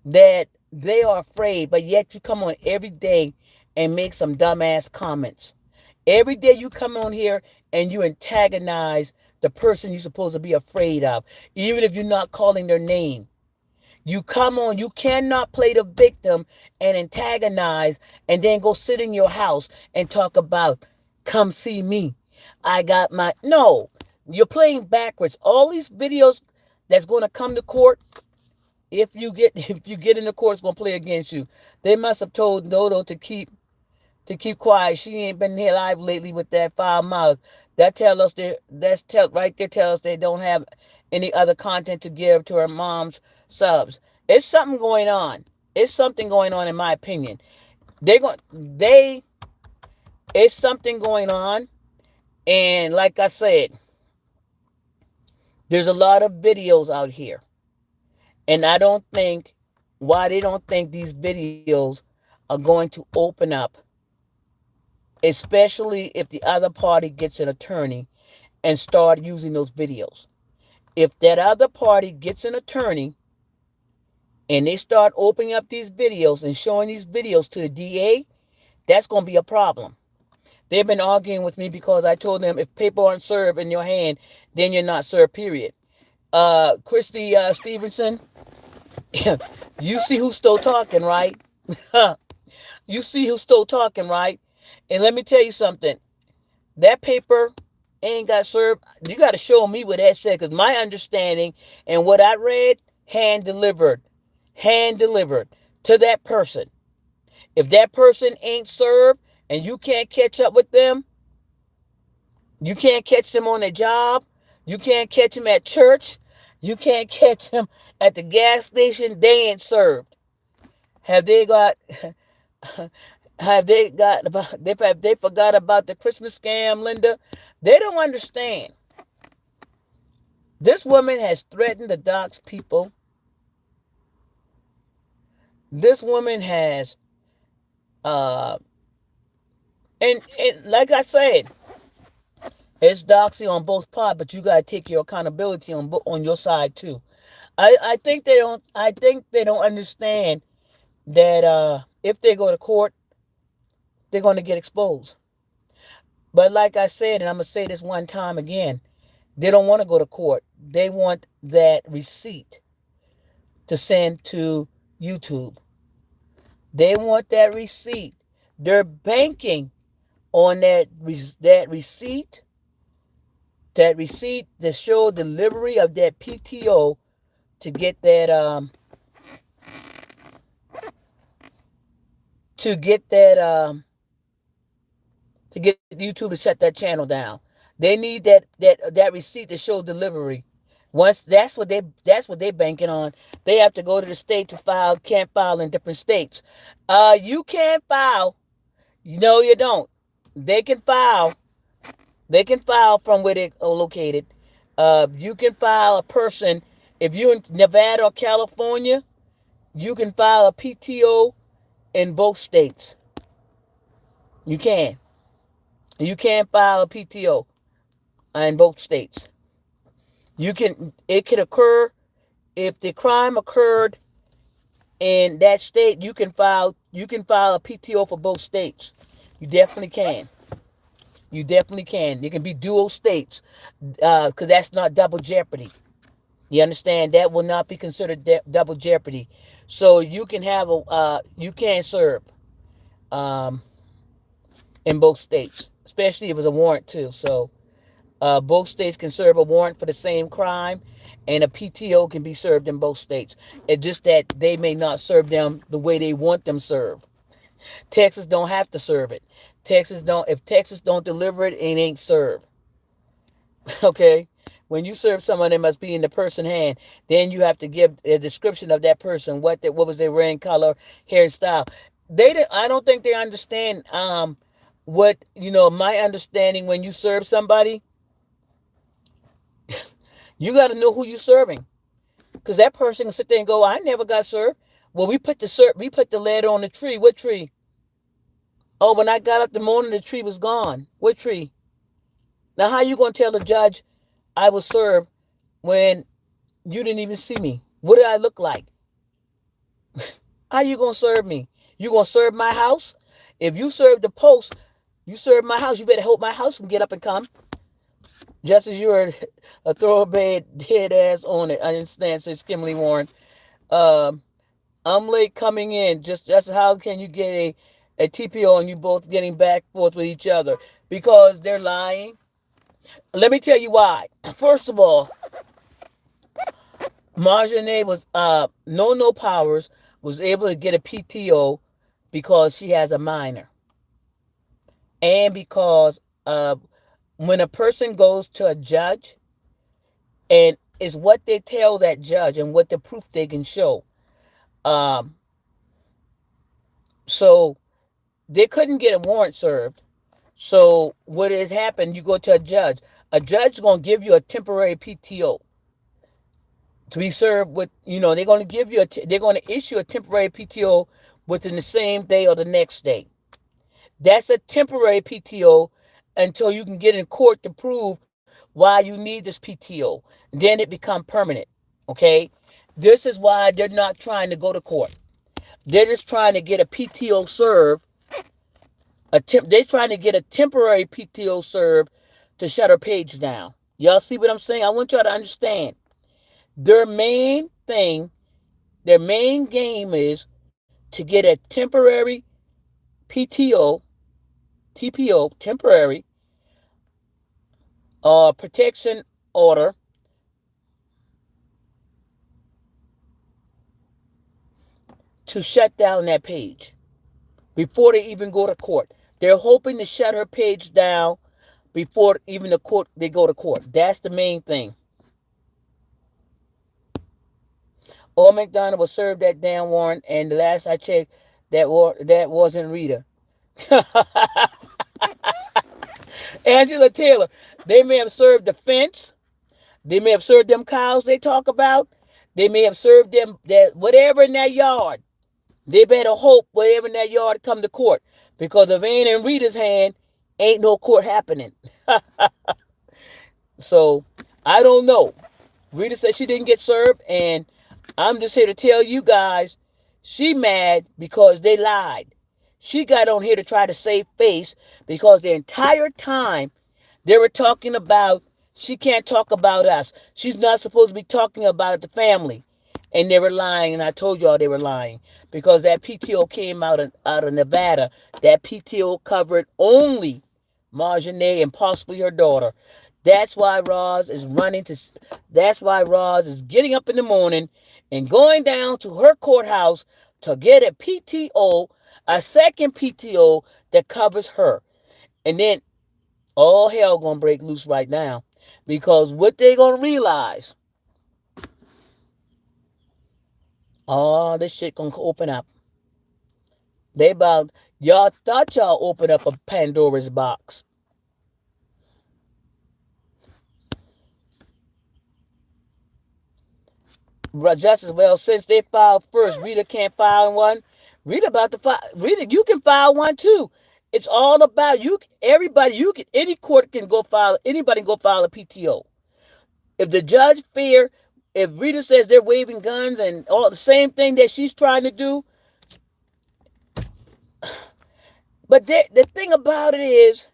that they are afraid, but yet you come on every day and make some dumbass comments. Every day you come on here and you antagonize the person you're supposed to be afraid of, even if you're not calling their name. You come on, you cannot play the victim and antagonize and then go sit in your house and talk about, come see me. I got my. No, you're playing backwards. All these videos that's going to come to court, if you get *laughs* if you get in the court, it's gonna play against you. They must have told Dodo to keep to keep quiet. She ain't been here live lately with that foul mouth. That tell us they that's tell right there tell us they don't have any other content to give to her mom's subs. It's something going on. It's something going on in my opinion. They're going they it's something going on. And like I said, there's a lot of videos out here. And I don't think why they don't think these videos are going to open up, especially if the other party gets an attorney and start using those videos. If that other party gets an attorney and they start opening up these videos and showing these videos to the DA, that's going to be a problem. They've been arguing with me because I told them if paper aren't served in your hand, then you're not served, period. Uh, Christy uh, Stevenson, *laughs* you see who's still talking, right? *laughs* You see who's still talking, right? And let me tell you something. That paper ain't got served. You got to show me what that said, because my understanding and what I read, hand delivered, hand delivered to that person. If that person ain't served and you can't catch up with them, you can't catch them on their job, you can't catch them at church, you can't *laughs* catch them at the gas station, they ain't served. Have they got *laughs* have they got about they have they forgot about the Christmas scam, Linda? They don't understand. This woman has threatened the docs people. This woman has uh and, and like I said, it's doxy on both parts, but you gotta take your accountability on on your side too. I I think they don't. I think they don't understand that uh, if they go to court, they're going to get exposed. But like I said, and I'm gonna say this one time again, they don't want to go to court. They want that receipt to send to YouTube. They want that receipt. They're banking on that that receipt that receipt to show delivery of that PTO to get that um to get that um to get YouTube to shut that channel down. They need that that that receipt to show delivery. Once that's what they that's what they're banking on. They have to go to the state to file, can't file in different states. Uh you can't file. No, you don't. They can file they can file from where they're located. Uh, you can file a person, if you're in Nevada or California, you can file a PTO in both states. You can. You can file a PTO in both states. You can, it could occur if the crime occurred in that state, you can file, you can file a PTO for both states. You definitely can. You definitely can. It can be dual states because uh, that's not double jeopardy. You understand? That will not be considered double jeopardy. So you can have a, uh, you can serve um, in both states, especially if it was a warrant too. So uh, both states can serve a warrant for the same crime, and a PTO can be served in both states. It's just that they may not serve them the way they want them served. Texas don't have to serve it. Texas don't if Texas don't deliver it, it ain't served. *laughs* okay? When you serve someone, it must be in the person hand. Then you have to give a description of that person, what they, what was their wearing color, hairstyle. They didn't, I don't think they understand um what you know. My understanding when you serve somebody, you got to know who you're serving, because that person can sit there and go, "I never got served." Well, we put the ser- we put the letter on the tree. What tree? Oh, when I got up the morning, the tree was gone. What tree? Now, how you going to tell the judge I was served when you didn't even see me? What did I look like? *laughs* how you going to serve me? You going to serve my house? If you serve the post, you serve my house. You better hope my house can get up and come. Just as you're a thoroughbred dead ass on it. I understand, says Kimberly Warren. Um, I'm late coming in. Just just how can you get a a TPO and you both getting back forth with each other because they're lying. Let me tell you why. *clears throat* First of all, Marjane was uh no no powers was able to get a PTO because she has a minor. And because uh when a person goes to a judge and is what they tell that judge and what the proof they can show. Um so they couldn't get a warrant served. So what has happened? You go to a judge. A judge is going to give you a temporary PTO to be served with. You know, they're going to give you a. they're going to issue a temporary PTO within the same day or the next day. That's a temporary PTO until you can get in court to prove why you need this PTO. Then it become permanent. Okay. This is why they're not trying to go to court. They're just trying to get a PTO served a temp, they're trying to get a temporary PTO served to shut her page down. Y'all see what I'm saying? I want y'all to understand. Their main thing, their main game is to get a temporary PTO, TPO, temporary uh, protection order to shut down that page before they even go to court. They're hoping to shut her page down before even the court they go to court. That's the main thing. Or McDonald was served that damn warrant, and the last I checked, that war that wasn't Rita. *laughs* Angela Taylor. They may have served the fence. They may have served them cows they talk about. They may have served them that whatever in that yard. They better hope whatever in that yard come to court. Because if ain't in Rita's hand, ain't no court happening. *laughs* so I don't know. Rita said she didn't get served, and I'm just here to tell you guys, she mad because they lied. She got on here to try to save face because the entire time they were talking about she can't talk about us. She's not supposed to be talking about the family. And they were lying, and I told y'all they were lying because that PTO came out of, out of Nevada. That PTO covered only Marjane and possibly her daughter. That's why Roz is running to. That's why Roz is getting up in the morning and going down to her courthouse to get a PTO, a second PTO that covers her. And then all hell gonna break loose right now because what they gonna realize? All this shit gonna open up. They about y'all thought y'all opened up a pandora's box justice well since they filed first rita can't file one rita about to file rita you can file one too it's all about you. Everybody, you can any court can go file. Anybody can go file a PTO. If the judge fear, if Rita says they're waving guns and all the same thing that she's trying to do, *sighs* but the thing about it is,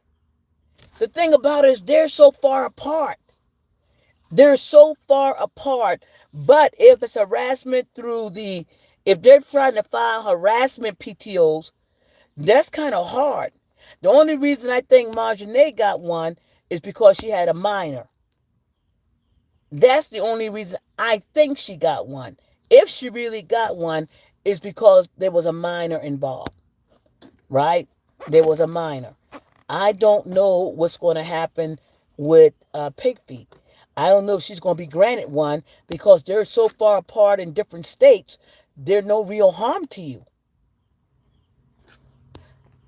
the thing about it is they're so far apart. They're so far apart. But if it's harassment through the, if they're trying to file harassment PTOs, that's kind of hard. The only reason I think Marjane got one is because she had a minor. That's the only reason I think she got one. If she really got one, is because there was a minor involved. Right? There was a minor. I don't know what's going to happen with uh, Pig Feet. I don't know if she's going to be granted one because they're so far apart in different states. There's no real harm to you.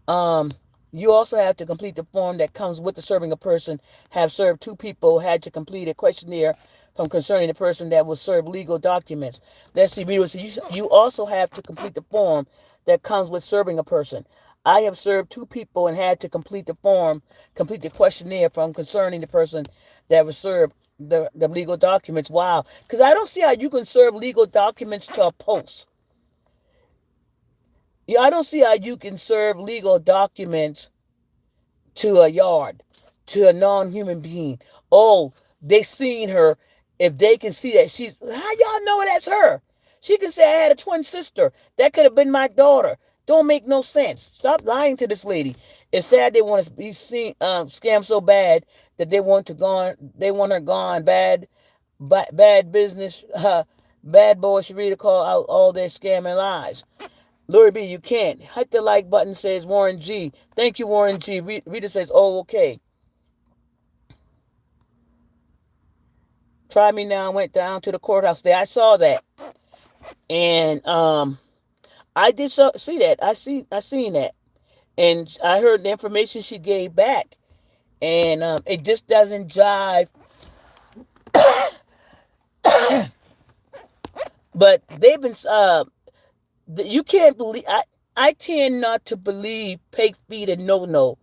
Um, you also have to complete the form that comes with the serving a person. Have served two people, had to complete a questionnaire from concerning the person that will serve legal documents. Let's see, readers, you, you also have to complete the form that comes with serving a person. I have served two people and had to complete the form, complete the questionnaire from concerning the person that was served the, the legal documents. Wow. Because I don't see how you can serve legal documents to a post. Yeah, I don't see how you can serve legal documents to a yard, to a non-human being. Oh, they seen her. If they can see that she's, how y'all know that's her? She can say I had a twin sister. That could have been my daughter. Don't make no sense. Stop lying to this lady. It's sad they want to be seen um, scammed so bad that they want to gone. They want her gone. Bad, bad, bad business. *laughs* Uh, bad boy really call out all their scamming lies. Lori B, you can't. Hit the like button, says Warren G. Thank you, Warren G. Rita says, oh, okay. Try me now. I went down to the courthouse there. I saw that. And um I did so, see that. I see I seen that. And I heard the information she gave back. And um, it just doesn't jive. *coughs* but they've been uh you can't believe I I tend not to believe Pig Feet and No No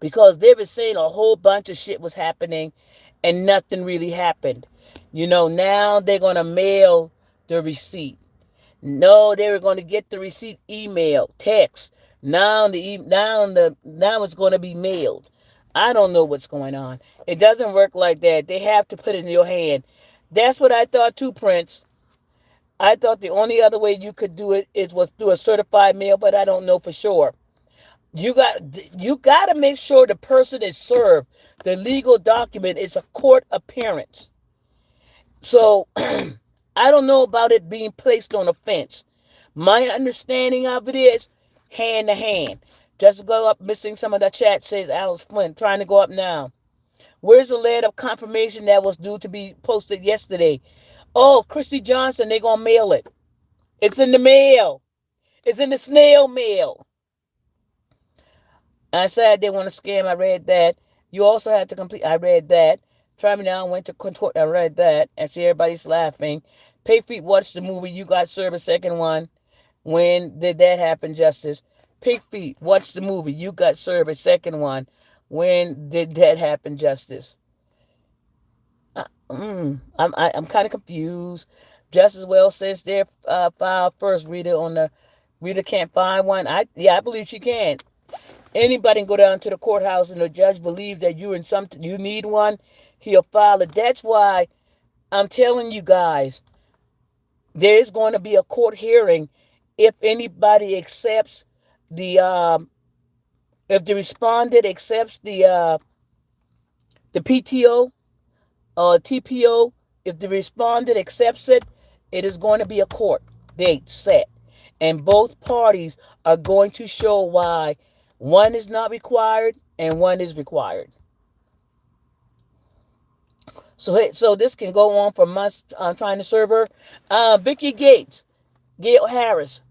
because they've been saying a whole bunch of shit was happening and nothing really happened. You know, now they're gonna mail the receipt. No, they were going to get the receipt email, text. Now the now the now it's going to be mailed. I don't know what's going on. It doesn't work like that. They have to put it in your hand. That's what I thought too, Prince. I thought the only other way you could do it is was through a certified mail, but I don't know for sure. You got you got to make sure the person is served. The legal document is a court appearance. So *clears throat* I don't know about it being placed on a fence. My understanding of it is hand to hand. Just go up, missing some of the chat, says Alice Flint, trying to go up now. Where's the letter of confirmation that was due to be posted yesterday? Oh, Christy Johnson, they're going to mail it. It's in the mail. It's in the snail mail. I said they want to scam. I read that. You also had to complete. I read that. Me now. Went to contort. I read that. And see everybody's laughing. Pig feet watched the movie. You got served a second one. When did that happen, Justice? Pig feet watch the movie. You got served a second one. When did that happen, Justice? Uh, mm, I'm I, am i am kind of confused. Just as well says their uh, first. Rita on the Rita can't find one. I yeah, I believe she can. Anybody can go down to the courthouse and the judge believes that you're in something you need one, he'll file it. That's why I'm telling you guys, there is going to be a court hearing if anybody accepts the um, if the respondent accepts the uh, the PTO or uh, TPO, if the respondent accepts it, it is going to be a court date set. And both parties are going to show why one is not required and one is required. So, hey, so this can go on for months uh, trying to serve her. Uh, Vicky Gates, Gail Harris,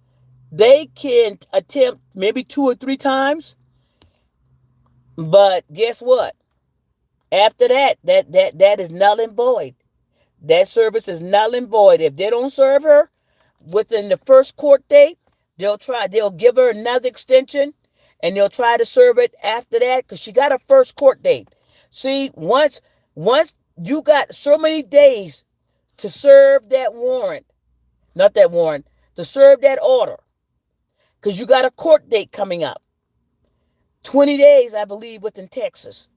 they can attempt maybe two or three times. But guess what? After that, that that that is null and void. That service is null and void. If they don't serve her within the first court date, they'll try. They'll give her another extension and they'll try to serve it after that because she got a first court date. See, once once you got so many days to serve that warrant, not that warrant, to serve that order, because you got a court date coming up. 20 days, I believe, within Texas.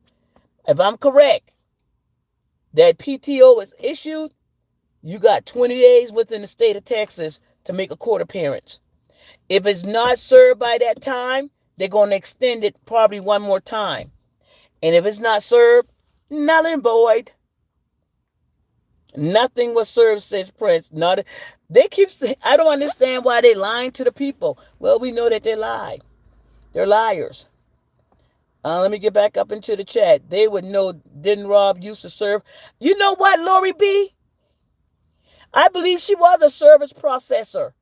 If I'm correct, that PTO is issued, you got 20 days within the state of Texas to make a court appearance. If it's not served by that time, they're going to extend it probably one more time. And if it's not served, nothing void. Nothing was served, says Prince. Not they keep saying, I don't understand why they lying to the people. Well, we know that they lie. They're liars. Uh, let me get back up into the chat. They would know didn't Rob used to serve. You know what, Lori B? I believe she was a service processor.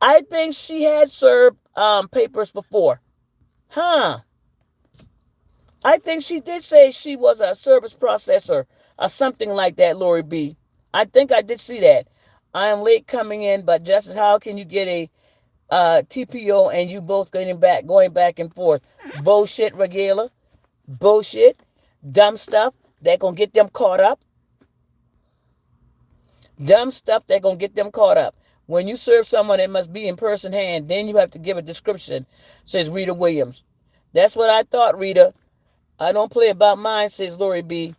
I think she had served um, papers before. Huh. I think she did say she was a service processor or something like that, Lori B. I think I did see that. I am late coming in, but Justice, how can you get a uh, TPO and you both getting back, going back and forth? Bullshit, Regala. Bullshit. Dumb stuff that gonna get them caught up. Dumb stuff that gonna get them caught up. When you serve someone, it must be in person hand. Then you have to give a description, says Rita Williams. That's what I thought, Rita. I don't play about mine, says Lori B.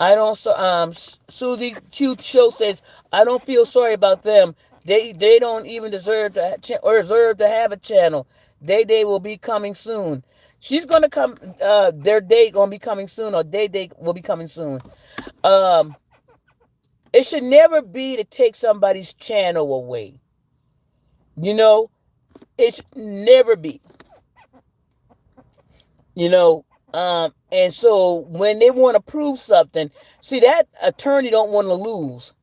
I don't. So, Um, Susie Q Show says I don't feel sorry about them. They they don't even deserve to or deserve to have a channel. Day Day will be coming soon. She's gonna come. Uh, their day gonna be coming soon, or Day Day will be coming soon. Um, it should never be to take somebody's channel away. You know, it should never be. You know, um, and so when they want to prove something, see that attorney don't want to lose.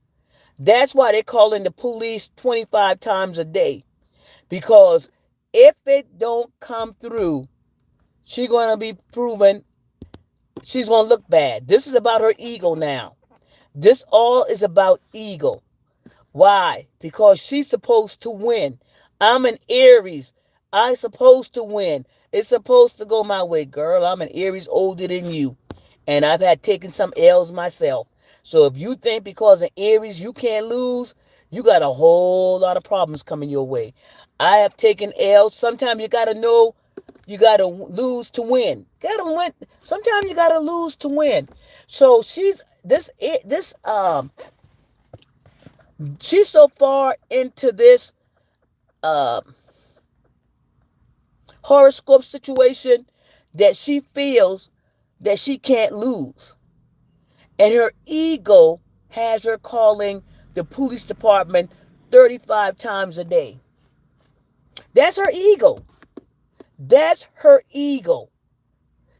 That's why they call in the police 25 times a day. Because if it don't come through, she's going to be proven she's going to look bad. This is about her ego now. This all is about ego. Why? Because she's supposed to win. I'm an Aries. I'm supposed to win. It's supposed to go my way, girl. I'm an Aries older than you. And I've had taken some L's myself. So if you think because of Aries you can't lose, you got a whole lot of problems coming your way. I have taken L's. Sometimes you got to know you got to lose to win. Got to win. Sometimes you got to lose to win. So she's this this um she's so far into this um horoscope situation that she feels that she can't lose. And her ego has her calling the police department 35 times a day. That's her ego. That's her ego.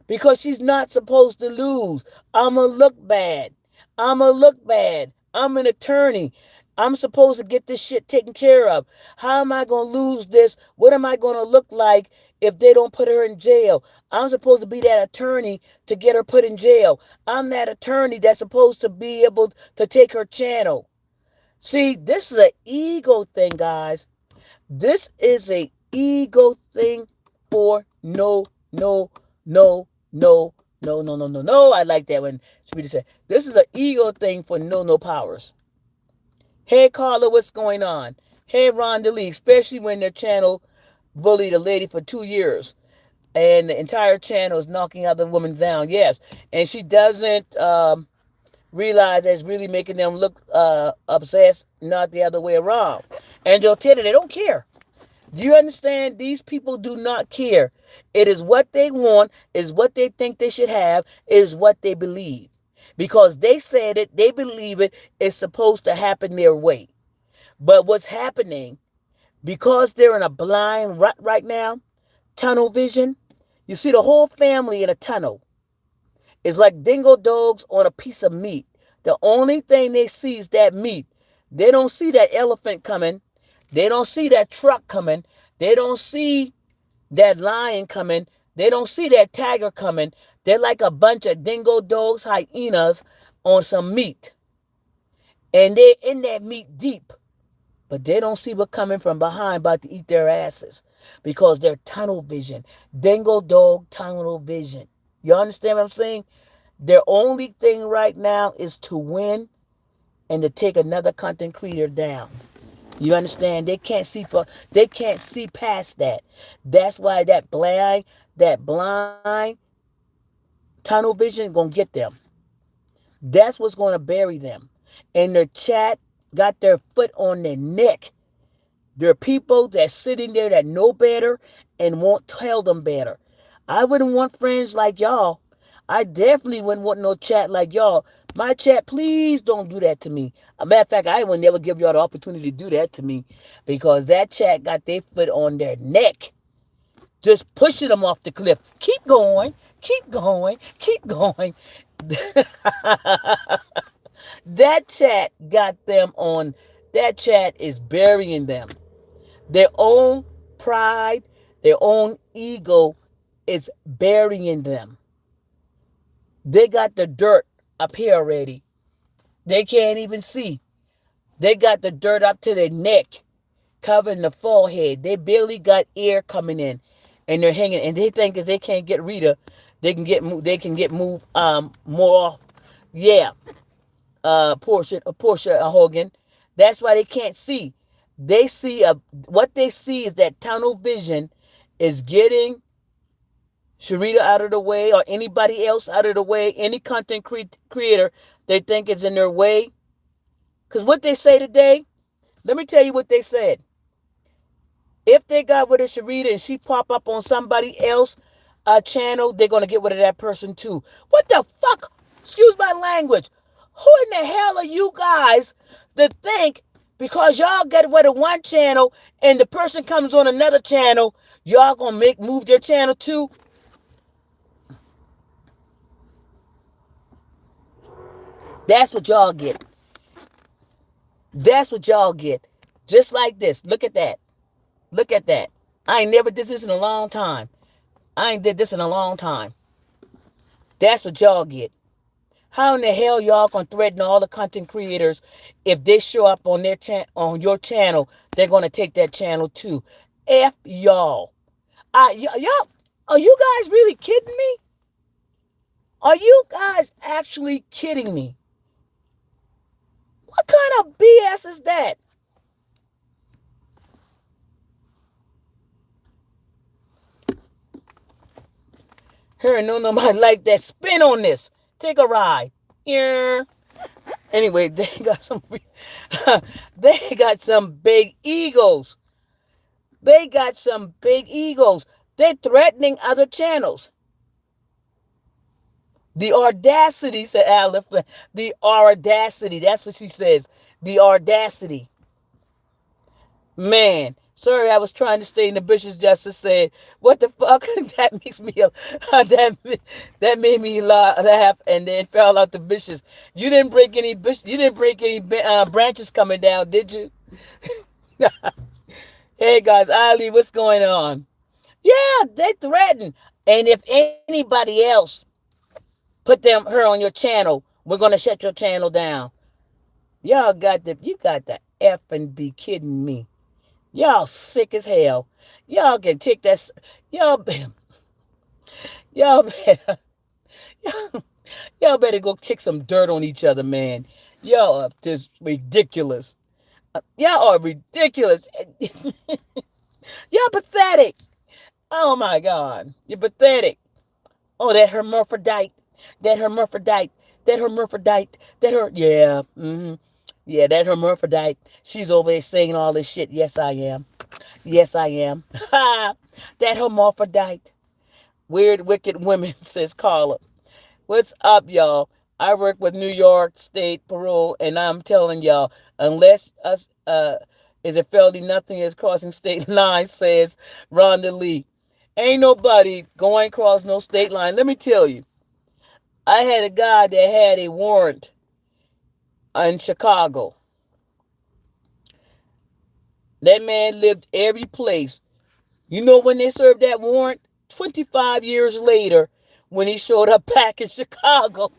Because she's not supposed to lose. I'm going to look bad. I'm going to look bad. I'm an attorney. I'm supposed to get this shit taken care of. How am I going to lose this? What am I going to look like if they don't put her in jail? I'm supposed to be that attorney to get her put in jail. I'm that attorney that's supposed to be able to take her channel. See, this is an ego thing, guys. This is a ego thing for no, no, no, no, no, no, no, no, no. I like that when Sweetie said, this is an ego thing for no, no powers. Hey, Carla, what's going on? Hey, Rhonda Lee, especially when their channel bullied a lady for two years and the entire channel is knocking other women down. Yes. And she doesn't um, realize that's really making them look uh, obsessed, not the other way around. And they'll tell you they don't care. Do you understand? These people do not care. It is what they want, is what they think they should have, is what they believe. Because they said it, they believe it, it's supposed to happen their way. But what's happening, because they're in a blind rut right now, tunnel vision, you see the whole family in a tunnel. It's like dingo dogs on a piece of meat. The only thing they see is that meat. They don't see that elephant coming. They don't see that truck coming. They don't see that lion coming. They don't see that tiger coming. They're like a bunch of dingo dogs, hyenas on some meat. And they're in that meat deep. But they don't see what coming from behind about to eat their asses because they're tunnel vision. Dingo dog tunnel vision. You understand what I'm saying? Their only thing right now is to win and to take another content creator down. You understand? They can't see for they can't see past that. That's why that blind, that blind tunnel vision gonna get them. That's what's gonna bury them. And their chat got their foot on their neck. There are people that sitting there that know better and won't tell them better. I wouldn't want friends like y'all. I definitely wouldn't want no chat like y'all my chat, please don't do that to me. A matter of fact, I would never give y'all the opportunity to do that to me because that chat got their foot on their neck, just pushing them off the cliff. Keep going, keep going, keep going. *laughs* that chat got them on, that chat is burying them. Their own pride, their own ego is burying them. They got the dirt up here already. They can't even see. They got the dirt up to their neck, covering the forehead. They barely got air coming in, and they're hanging. And they think if they can't get Rita, they can get they can get moved um more. Yeah, uh, Portia, Portia Hogan. That's why they can't see. They see a what they see is that tunnel vision is getting Sharita out of the way or anybody else out of the way, any content cre- creator they think is in their way. Because what they say today, let me tell you what they said. If they got rid of Sharita and she pop up on somebody else uh, channel, they're going to get rid of that person too. What the fuck? Excuse my language. Who in the hell are you guys to think because y'all get rid of one channel and the person comes on another channel, y'all gonna make move their channel too? That's what y'all get. That's what y'all get. Just like this. Look at that. Look at that. I ain't never did this in a long time. I ain't did this in a long time. That's what y'all get. How in the hell y'all gonna threaten all the content creators if they show up on their chan on your channel, they're gonna take that channel too. F y'all. I y'all are you guys really kidding me? Are you guys actually kidding me? What kind of BS is that? Her no nobody *laughs* like that. Spin on this. Take a ride. Yeah. Anyway, *laughs* they got some *laughs* they got some big egos. They got some big egos. They're threatening other channels. The audacity, said Aleph. The audacity. That's what she says. The audacity. Man, sorry, I was trying to stay in the bushes just to say, what the fuck? *laughs* that makes me, uh, *laughs* that, that made me laugh and then fell out the bushes. You didn't break any bush, you didn't break any uh, branches coming down, did you? *laughs* hey guys, Ali, what's going on? Yeah, they threatened. And if anybody else put them her on your channel, we're gonna shut your channel down. Y'all got the you got the F and be kidding me. Y'all sick as hell. Y'all can take that. Y'all, better. *laughs* y'all better, *laughs* y'all better go kick some dirt on each other, man. Y'all are just ridiculous. Uh, y'all are ridiculous. *laughs* y'all pathetic. Oh my God, you're pathetic. Oh, that hermaphrodite, that hermaphrodite, that hermaphrodite, that her, yeah. Mm-hmm. Yeah, that hermaphrodite. She's over there saying all this shit. Yes, I am. Yes, I am. *laughs* that hermaphrodite. Weird, wicked women, *laughs* says Carla. What's up, y'all? I work with New York State Parole, and I'm telling y'all, unless us uh is a felony, nothing is crossing state *laughs* lines, says Rhonda Lee. Ain't nobody going across no state line. Let me tell you. I had a guy that had a warrant in Chicago. That man lived every place. You know when they served that warrant? 25 years later, when he showed up *laughs* back in Chicago.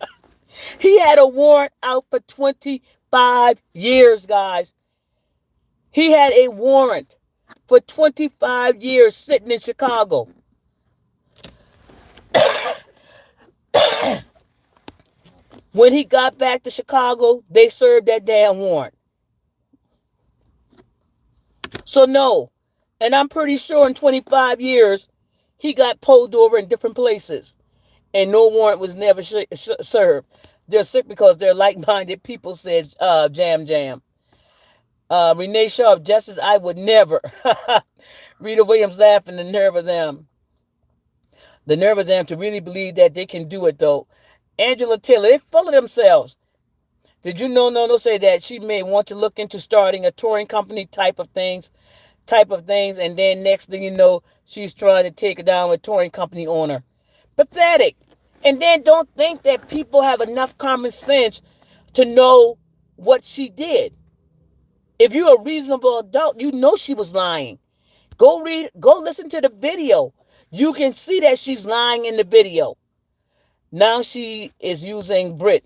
*laughs* he had a warrant out for 25 years, guys. He had a warrant for 25 years sitting in Chicago. *coughs* *coughs* When he got back to Chicago, they served that damn warrant. So no, and I'm pretty sure in 25 years, he got pulled over in different places, and no warrant was never served. They're sick because they're like-minded people, says uh, Jam Jam. Uh, Renee Sharp, Justice, I would never. *laughs* Rita Williams laughing, the nerve of them. The nerve of them to really believe that they can do it, though. Angela Taylor, they full of themselves. Did you know Nono say that she may want to look into starting a touring company type of things, type of things, and then next thing you know, she's trying to take it down with touring company owner. Pathetic. And then don't think that people have enough common sense to know what she did. If you're a reasonable adult, you know she was lying. Go read, go listen to the video. You can see that she's lying in the video. Now she is using Brit.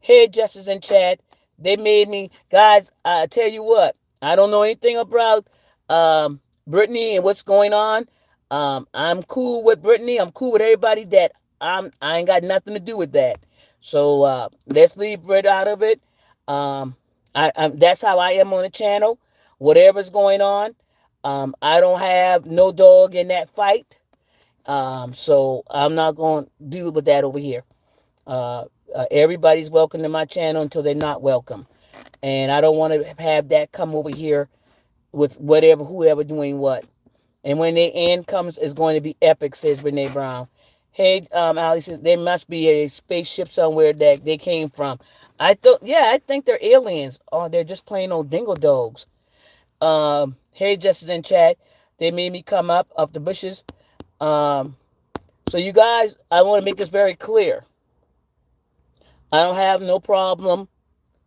Hey, Justice and Chad, they made me, guys, I tell you what, I don't know anything about um, Brittany and what's going on. Um, I'm cool with Brittany. I'm cool with everybody that I'm, I ain't got nothing to do with that. So uh, let's leave Brit out of it. Um, I, I, that's how I am on the channel. Whatever's going on, um, I don't have no dog in that fight. Um, so I'm not going to deal with that over here. Uh, uh, everybody's welcome to my channel until they're not welcome. And I don't want to have that come over here with whatever, whoever doing what. And when the end comes, it's going to be epic, says Renee Brown. Hey, um, Ali says, there must be a spaceship somewhere that they came from. I thought, yeah, I think they're aliens. Oh, they're just plain old dingo dogs. Um, hey, Justice in chat. They made me come up off the bushes. Um, so you guys, I want to make this very clear. I don't have no problem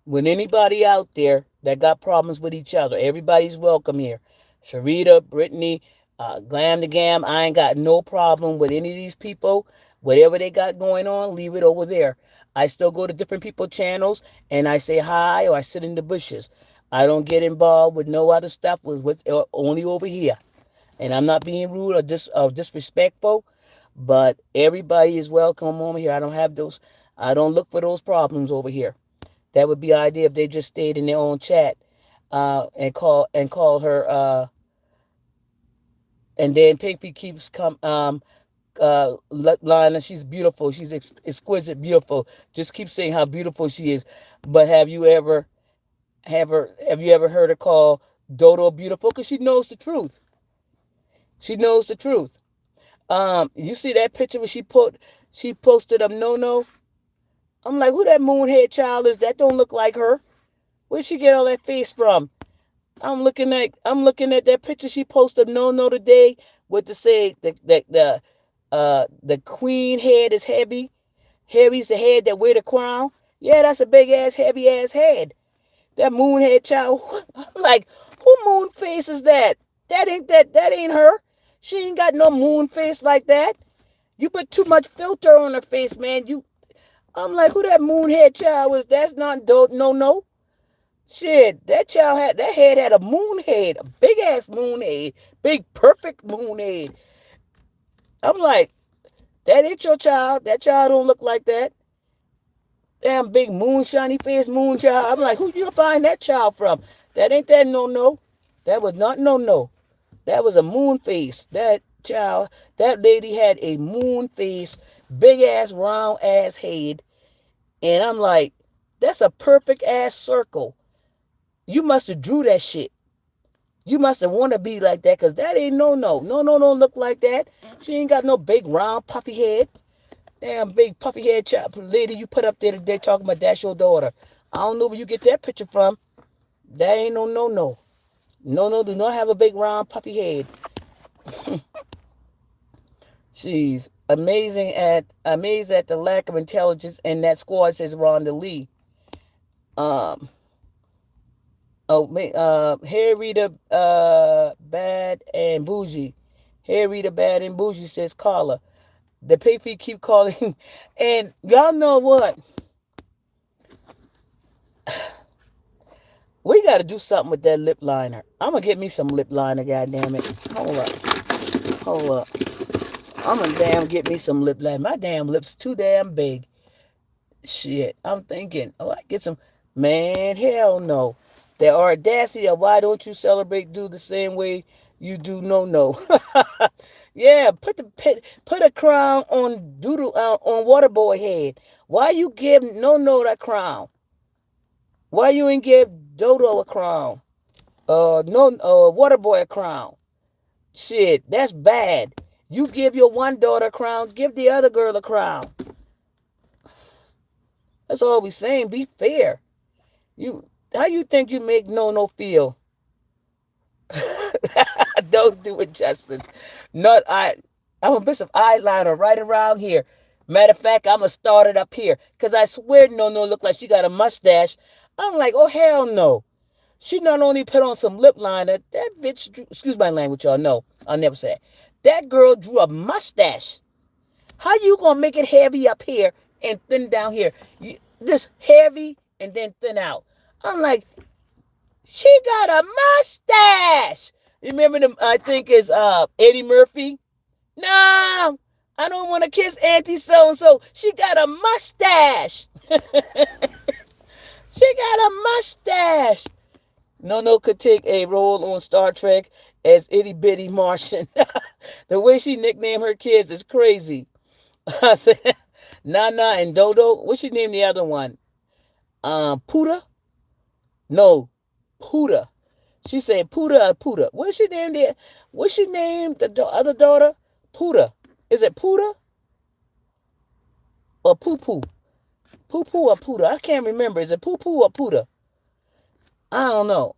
with anybody out there that got problems with each other. Everybody's welcome here. Sharita, Brittany, uh, Glam the Gam, I ain't got no problem with any of these people. Whatever they got going on, leave it over there. I still go to different people channels and I say hi or I sit in the bushes. I don't get involved with no other stuff with, uh, only over here. And I'm not being rude or, dis, or disrespectful, but everybody is welcome over here. I don't have those, I don't look for those problems over here. That would be the idea if they just stayed in their own chat uh, and call and call her. Uh, and then Pinky keeps come um, uh, Lana, she's beautiful. She's ex exquisite, beautiful. Just keep saying how beautiful she is. But have you ever, have her, have you ever heard her call Dodo beautiful? Because she knows the truth. She knows the truth. Um, you see that picture where she put she posted up no no. I'm like, who that moonhead child is? That don't look like her. Where'd she get all that face from? I'm looking at I'm looking at that picture she posted no no today with the say the the the uh the queen head is heavy. Heavy's the head that wear the crown. Yeah, that's a big ass heavy ass head. That moonhead child. *laughs* I'm like, who moon face is that? That ain't that that ain't her. She ain't got no moon face like that. You put too much filter on her face, man. You I'm like, who that moonhead child was? That's not do no no. Shit, that child had that head had a moon head, a big ass moon head, big perfect moon head. I'm like, that ain't your child. That child don't look like that. Damn big moon shiny face moon child. I'm like, who you find that child from? That ain't that no no. That was not no no. That was a moon face. That child, that lady had a moon face, big ass round ass head. And I'm like, that's a perfect ass circle. You must have drew that shit. You must have want to be like that because that ain't no no. No, no, don't look like that. She ain't got no big round puffy head. Damn big puffy head chop lady you put up there today talking about that's your daughter. I don't know where you get that picture from. That ain't no no no. No no do not have a big round puppy head. *laughs* She's amazing at amazed at the lack of intelligence in that squad, says Rhonda Lee. Um Oh, uh, Harry the uh, Bad and Bougie. Harry the Bad and Bougie says Carla. The pay keep calling. *laughs* And y'all know what? We got to do something with that lip liner. I'm going to get me some lip liner, goddamn it. Hold up. Hold up. I'm going to damn get me some lip liner. My damn lips too damn big. Shit. I'm thinking, oh, I get some. Man, hell no. The audacity of why don't you celebrate do the same way you do no no. *laughs* yeah, put the put, put a crown on doodle uh, on Waterboy head. Why you give no no that crown? Why you ain't give Dodo a crown? Uh no uh Waterboy a crown. Shit, that's bad. You give your one daughter a crown, give the other girl a crown. That's all we saying. Be fair. You how you think you make no no feel? *laughs* Don't do it, Justin. Not I. I'm gonna put some eyeliner right around here. Matter of fact, I'm gonna start it up here because I swear no no look like she got a mustache. I'm like, oh hell no. She not only put on some lip liner, that bitch. Drew, excuse my language, y'all. No, I'll never say that. That girl drew a mustache. How you gonna make it heavy up here and thin down here? You, this heavy and then thin out. I'm like, she got a mustache. Remember them? I think is uh Eddie Murphy. No, I don't want to kiss Auntie so and so. She got a mustache. *laughs* she got a mustache. No, no could take a role on Star Trek as itty bitty Martian. *laughs* the way she nicknamed her kids is crazy. *laughs* I said, Nana and Dodo. What's she name the other one? Um, Puda. No, Puda. She said Puda or Puda. What's she named there? What's she named the other daughter? Puda. Is it Puda? Or Poo Poo? Poo Poo or Puda? I can't remember. Is it Poo Poo or Puda? I don't know.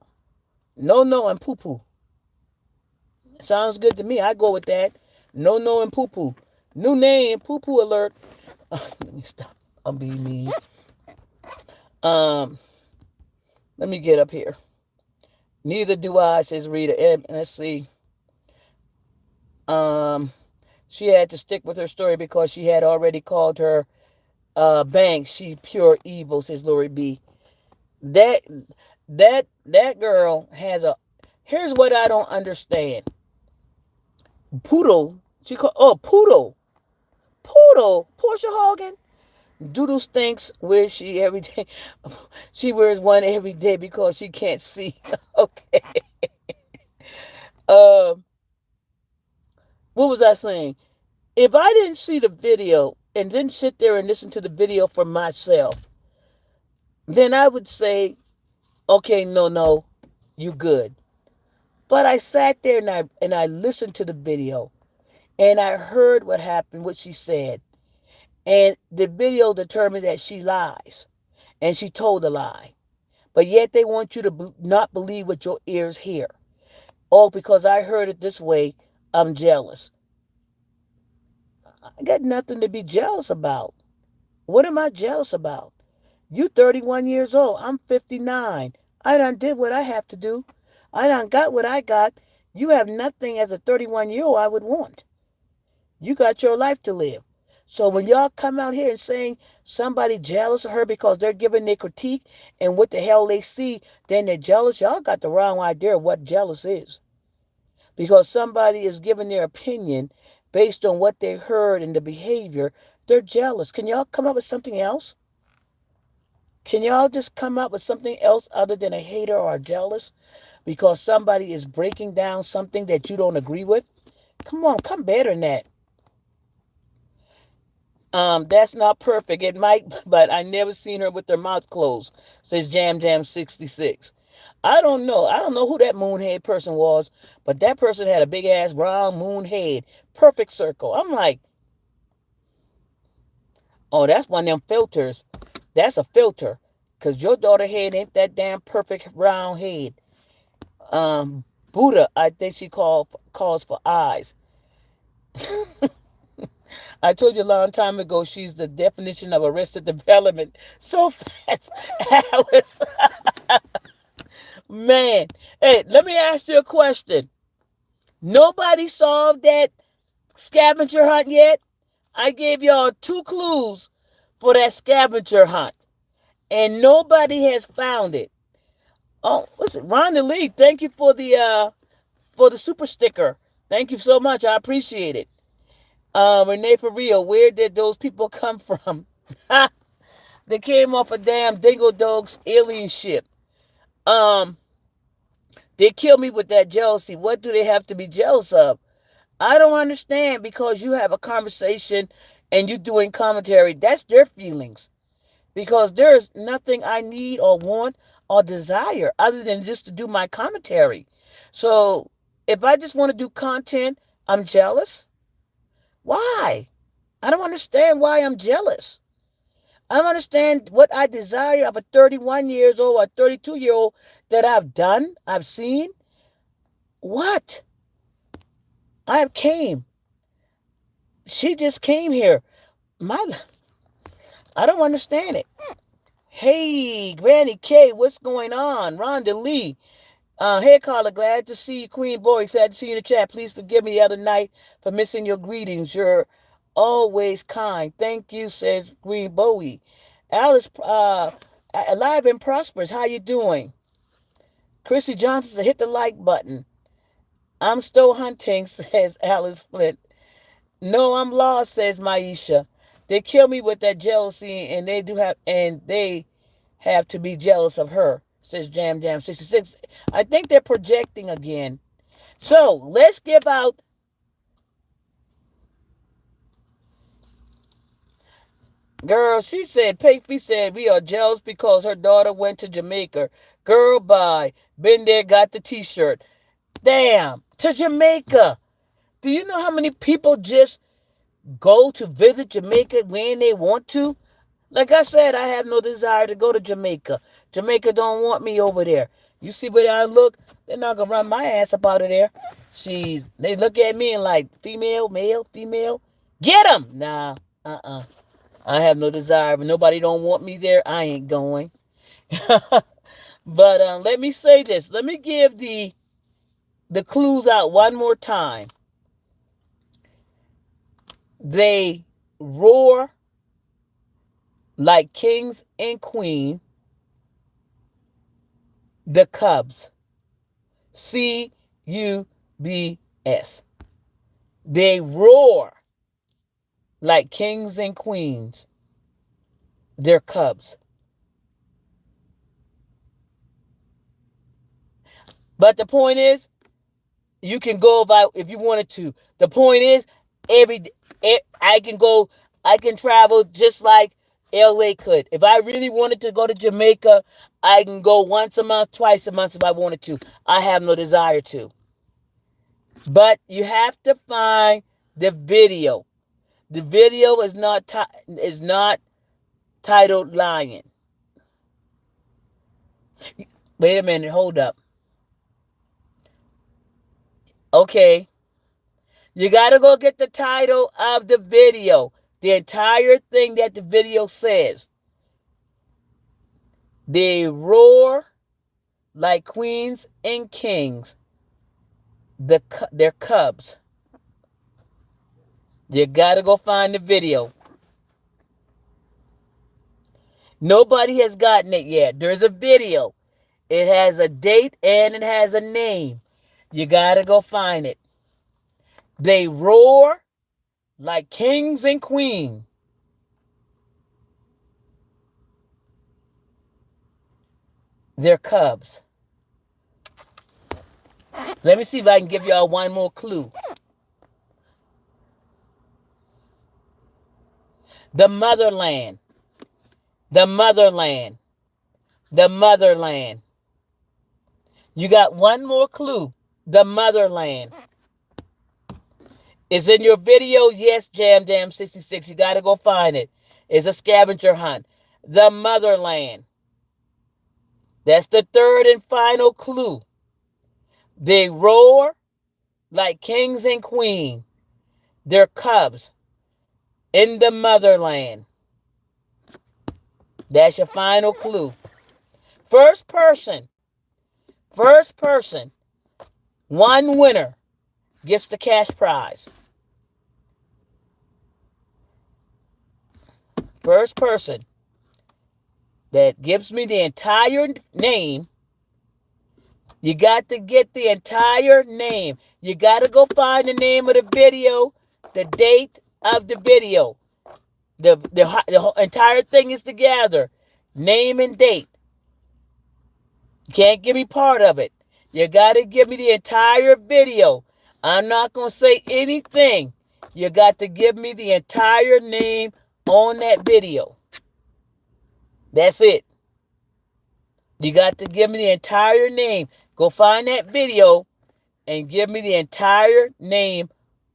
No, no, and Poo Poo. Sounds good to me. I go with that. No, no, and Poo Poo. New name, Poo Poo alert. *laughs* let me stop. I'll be me. Um, let me get up here. Neither do I, says Rita. And let's see. Um, she had to stick with her story because she had already called her uh bang She pure evil, says Lori B. That that that girl has a here's what I don't understand. Poodle. She called oh poodle. Poodle. Portia Hogan. Doodle stinks wears she every day. *laughs* She wears one every day because she can't see. *laughs* okay. uh, what was I saying? If I didn't see the video and didn't sit there and listen to the video for myself, then I would say, okay, no, no, you good. But I sat there and I and I listened to the video and I heard what happened, what she said. And the video determined that she lies and she told a lie. But yet they want you to be, not believe what your ears hear. Oh, because I heard it this way, I'm jealous. I got nothing to be jealous about. What am I jealous about? You 31 years old. I'm 59. I done did what I have to do. I done got what I got. You have nothing as a 31 year old I would want. You got your life to live. So when y'all come out here and saying somebody jealous of her because they're giving their critique and what the hell they see, then they're jealous, y'all got the wrong idea of what jealous is. Because somebody is giving their opinion based on what they heard and the behavior, they're jealous. Can y'all come up with something else? Can y'all just come up with something else other than a hater or a jealous because somebody is breaking down something that you don't agree with? Come on, come better than that. Um, that's not perfect. It might, *laughs* but I never seen her with her mouth closed, says Jam Jam 66. I don't know. I don't know who that moonhead person was, but that person had a big ass round moon head, perfect circle. I'm like, oh, that's one of them filters. That's a filter, cause your daughter head ain't that damn perfect round head. Um, Buddha, I think she called calls for eyes. *laughs* I told you a long time ago she's the definition of arrested development. So *laughs* fast, Alice. *laughs* Man, hey, let me ask you a question. Nobody solved that scavenger hunt yet? I gave y'all two clues for that scavenger hunt, and nobody has found it. Oh, what's it? Rhonda Lee, thank you for the uh for the super sticker. Thank you so much. I appreciate it. Uh, Renee for real, where did those people *laughs* come from? *laughs* they came off a damn Dingo Dogs alien ship. Um, they kill me with that jealousy. What do they have to be jealous of? I don't understand because you have a conversation and you're doing commentary. That's their feelings. Because there's nothing I need or want or desire other than just to do my commentary. So if I just want to do content, I'm jealous. Why? I don't understand why I'm jealous. I don't understand what I desire of a 31 years old or 32 year old that I've done, I've seen. What? I came. She just came here. My I don't understand it. Hey, Granny K, what's going on? Rhonda Lee. Uh, hey, Carla, glad to see you, Queen Boy. Sad to see you in the chat. Please forgive me the other night for missing your greetings. You're always kind. Thank you, says Green Bowie. Alice, uh, alive and prosperous. How you doing? Chrissy Johnson said, hit the like button. I'm still hunting, *laughs* says Alice Flint. No, I'm lost, says Maisha. They kill me with that jealousy, and they do have, and they have to be jealous of her says Jam Jam 66. I think they're projecting again. So let's give out. Girl, she said, Payfee said, we are jealous because her daughter went to Jamaica. Girl, bye. Been there, got the t shirt. Damn, to Jamaica. Do you know how many people just go to visit Jamaica when they want to? Like I said, I have no desire to go to Jamaica. Jamaica don't want me over there. You see where I look? They're not gonna run my ass up out of there. She's they look at me and like female, male, female. Get them. Nah, uh-uh. I have no desire. But nobody don't want me there. I ain't going. *laughs* but uh, let me say this. Let me give the the clues out one more time. They roar like kings and queen, the Cubs. C U B S. They roar like kings and queens. They're cubs. But the point is, you can go about if you wanted to. The point is, every I can go, I can travel just like LA could. If I really wanted to go to Jamaica, I can go once a month, twice a month if I wanted to. I have no desire to. But you have to find the video. The video is not is not titled Lion. Wait a minute, hold up. Okay. You got to go get the title of the video, the entire thing that the video says. They roar like queens and kings. The their cubs. You got to go find the video. Nobody has gotten it yet. There's a video. It has a date and it has a name. You got to go find it. They roar like kings and queens. They're cubs. Let me see if I can give y'all one more clue. The motherland. The motherland. The motherland. You got one more clue. The motherland. Is in your video. Yes, Jam Jam 66. You got to go find it. It's a scavenger hunt. The motherland. That's the third and final clue. They roar like kings and queens. They're cubs in the motherland. That's your final clue. First person, first person, one winner gets the cash prize. First person that gives me the entire name. You got to get the entire name. You got to go find the name of the video, the date of the video. The, the, the entire thing is together. Name and date. You can't give me part of it. You got to give me the entire video. I'm not going to say anything. You got to give me the entire name on that video. That's it. You got to give me the entire name. Go find that video and give me the entire name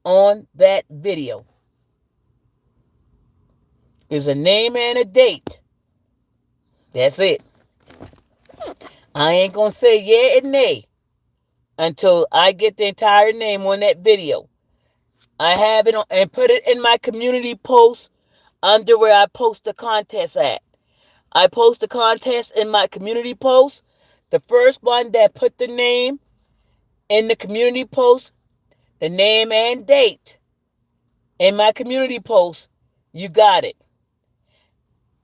on that video. There's a name and a date. That's it. I ain't going to say yeah and nay until I get the entire name on that video. I have it on, and put it in my community post under where I post the contest at. I post the contest in my community post. The first one that put the name in the community post, the name and date in my community post, you got it.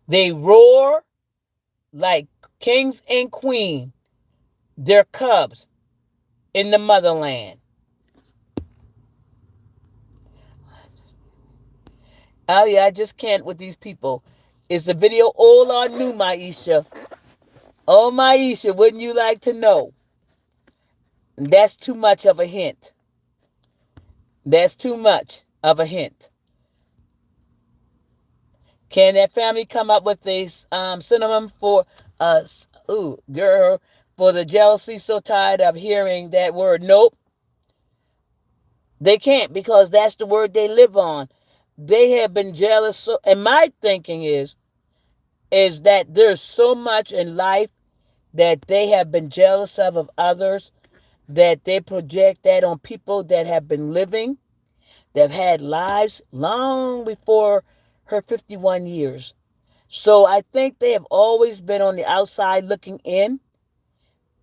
They roar like kings and queens. They're cubs in the motherland. Ali, I just can't with these people. Is the video all on new, Maisha? Oh, Maisha, wouldn't you like to know? That's too much of a hint. That's too much of a hint. Can that family come up with a um, synonym for us? Ooh, girl, for the jealousy so tired of hearing that word. Nope. They can't because that's the word they live on. They have been jealous. So, and my thinking is, is that there's so much in life that they have been jealous of of others that they project that on people that have been living, that have had lives long before her 51 years. So I think they have always been on the outside looking in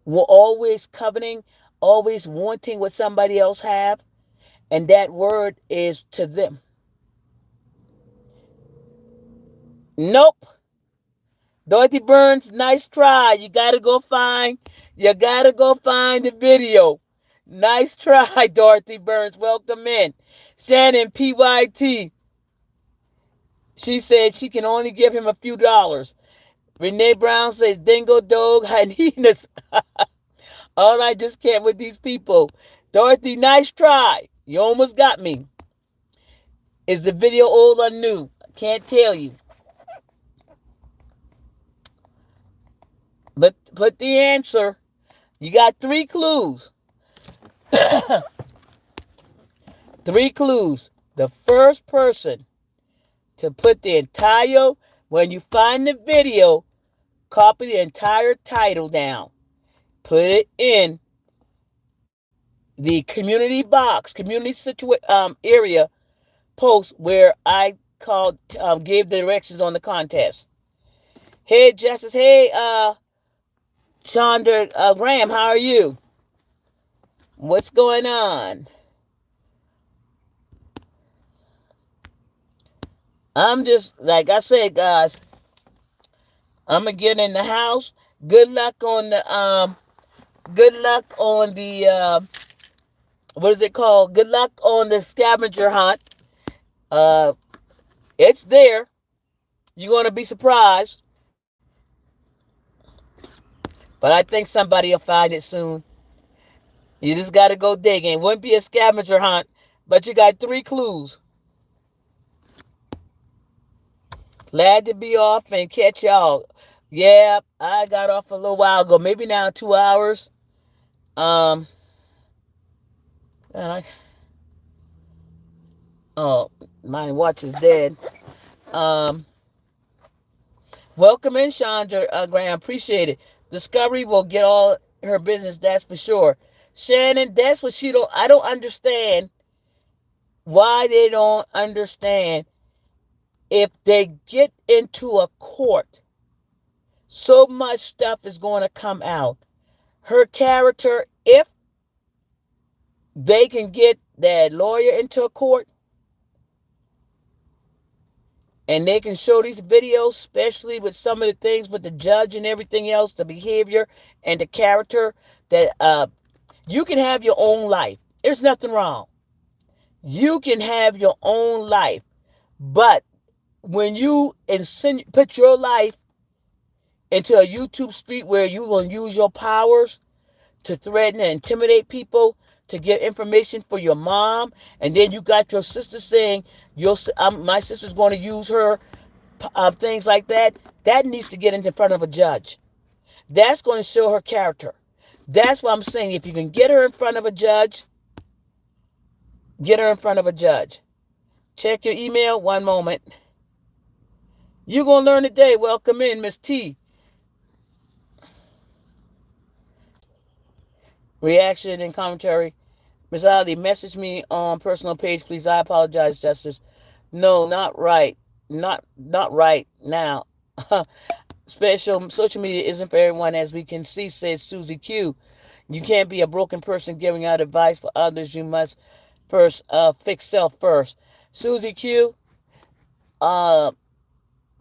we're always coveting, always wanting what somebody else have, and that word is to them. Nope. Dorothy Burns, nice try. You gotta go find, you gotta go find the video. Nice try, *laughs* Dorothy Burns. Welcome in. Shannon PYT. She said she can only give him a few dollars. Renee Brown says, Dingo Dog Hyenas. *laughs* All I just can't with these people. Dorothy, nice try. You almost got me. Is the video old or new? I Can't tell you. But put the answer. You got three clues. *coughs* Three clues. The first person to put the entire, when you find the video, copy the entire title down. Put it in the community box, community situa- um, area post where I called, um, gave the directions on the contest. Hey, Justice. Hey, uh, Chandra uh, Graham, how are you? What's going on? I'm just, like I said, guys, I'm going to get in the house. Good luck on the, um, good luck on the, uh, what is it called? Good luck on the scavenger hunt. Uh, it's there. You're to be surprised. But I think somebody will find it soon. You just got to go digging. It wouldn't be a scavenger hunt, but you got three clues. Glad to be off and catch y'all. Yeah, I got off a little while ago. Maybe now two hours. Um, and I, oh, my watch is dead. Um, welcome in, Chandra uh, Graham. Appreciate it. Discovery will get all her business. That's for sure. Shannon, that's what she don't. I don't understand why they don't understand if they get into a court, so much stuff is going to come out. Her character, if they can get that lawyer into a court and they can show these videos, especially with some of the things with the judge and everything else, the behavior and the character, that uh, you can have your own life. There's nothing wrong. You can have your own life, but when you insinu- put your life into a YouTube street where you're going to use your powers to threaten and intimidate people, to get information for your mom, and then you got your sister saying your my sister's going to use her um, things like that, that needs to get in front of a judge. That's going to show her character. That's what I'm saying. If you can get her in front of a judge, get her in front of a judge. Check your email. One moment. You're going to learn today. Welcome in, Miss T. Reaction and commentary. Miss Ali, message me on personal page, please. I apologize, Justice. No, not right. Not not right now. *laughs* Special social media isn't for everyone, as we can see, says Susie Q. You can't be a broken person giving out advice for others. You must first uh, fix self first. Susie Q. Uh,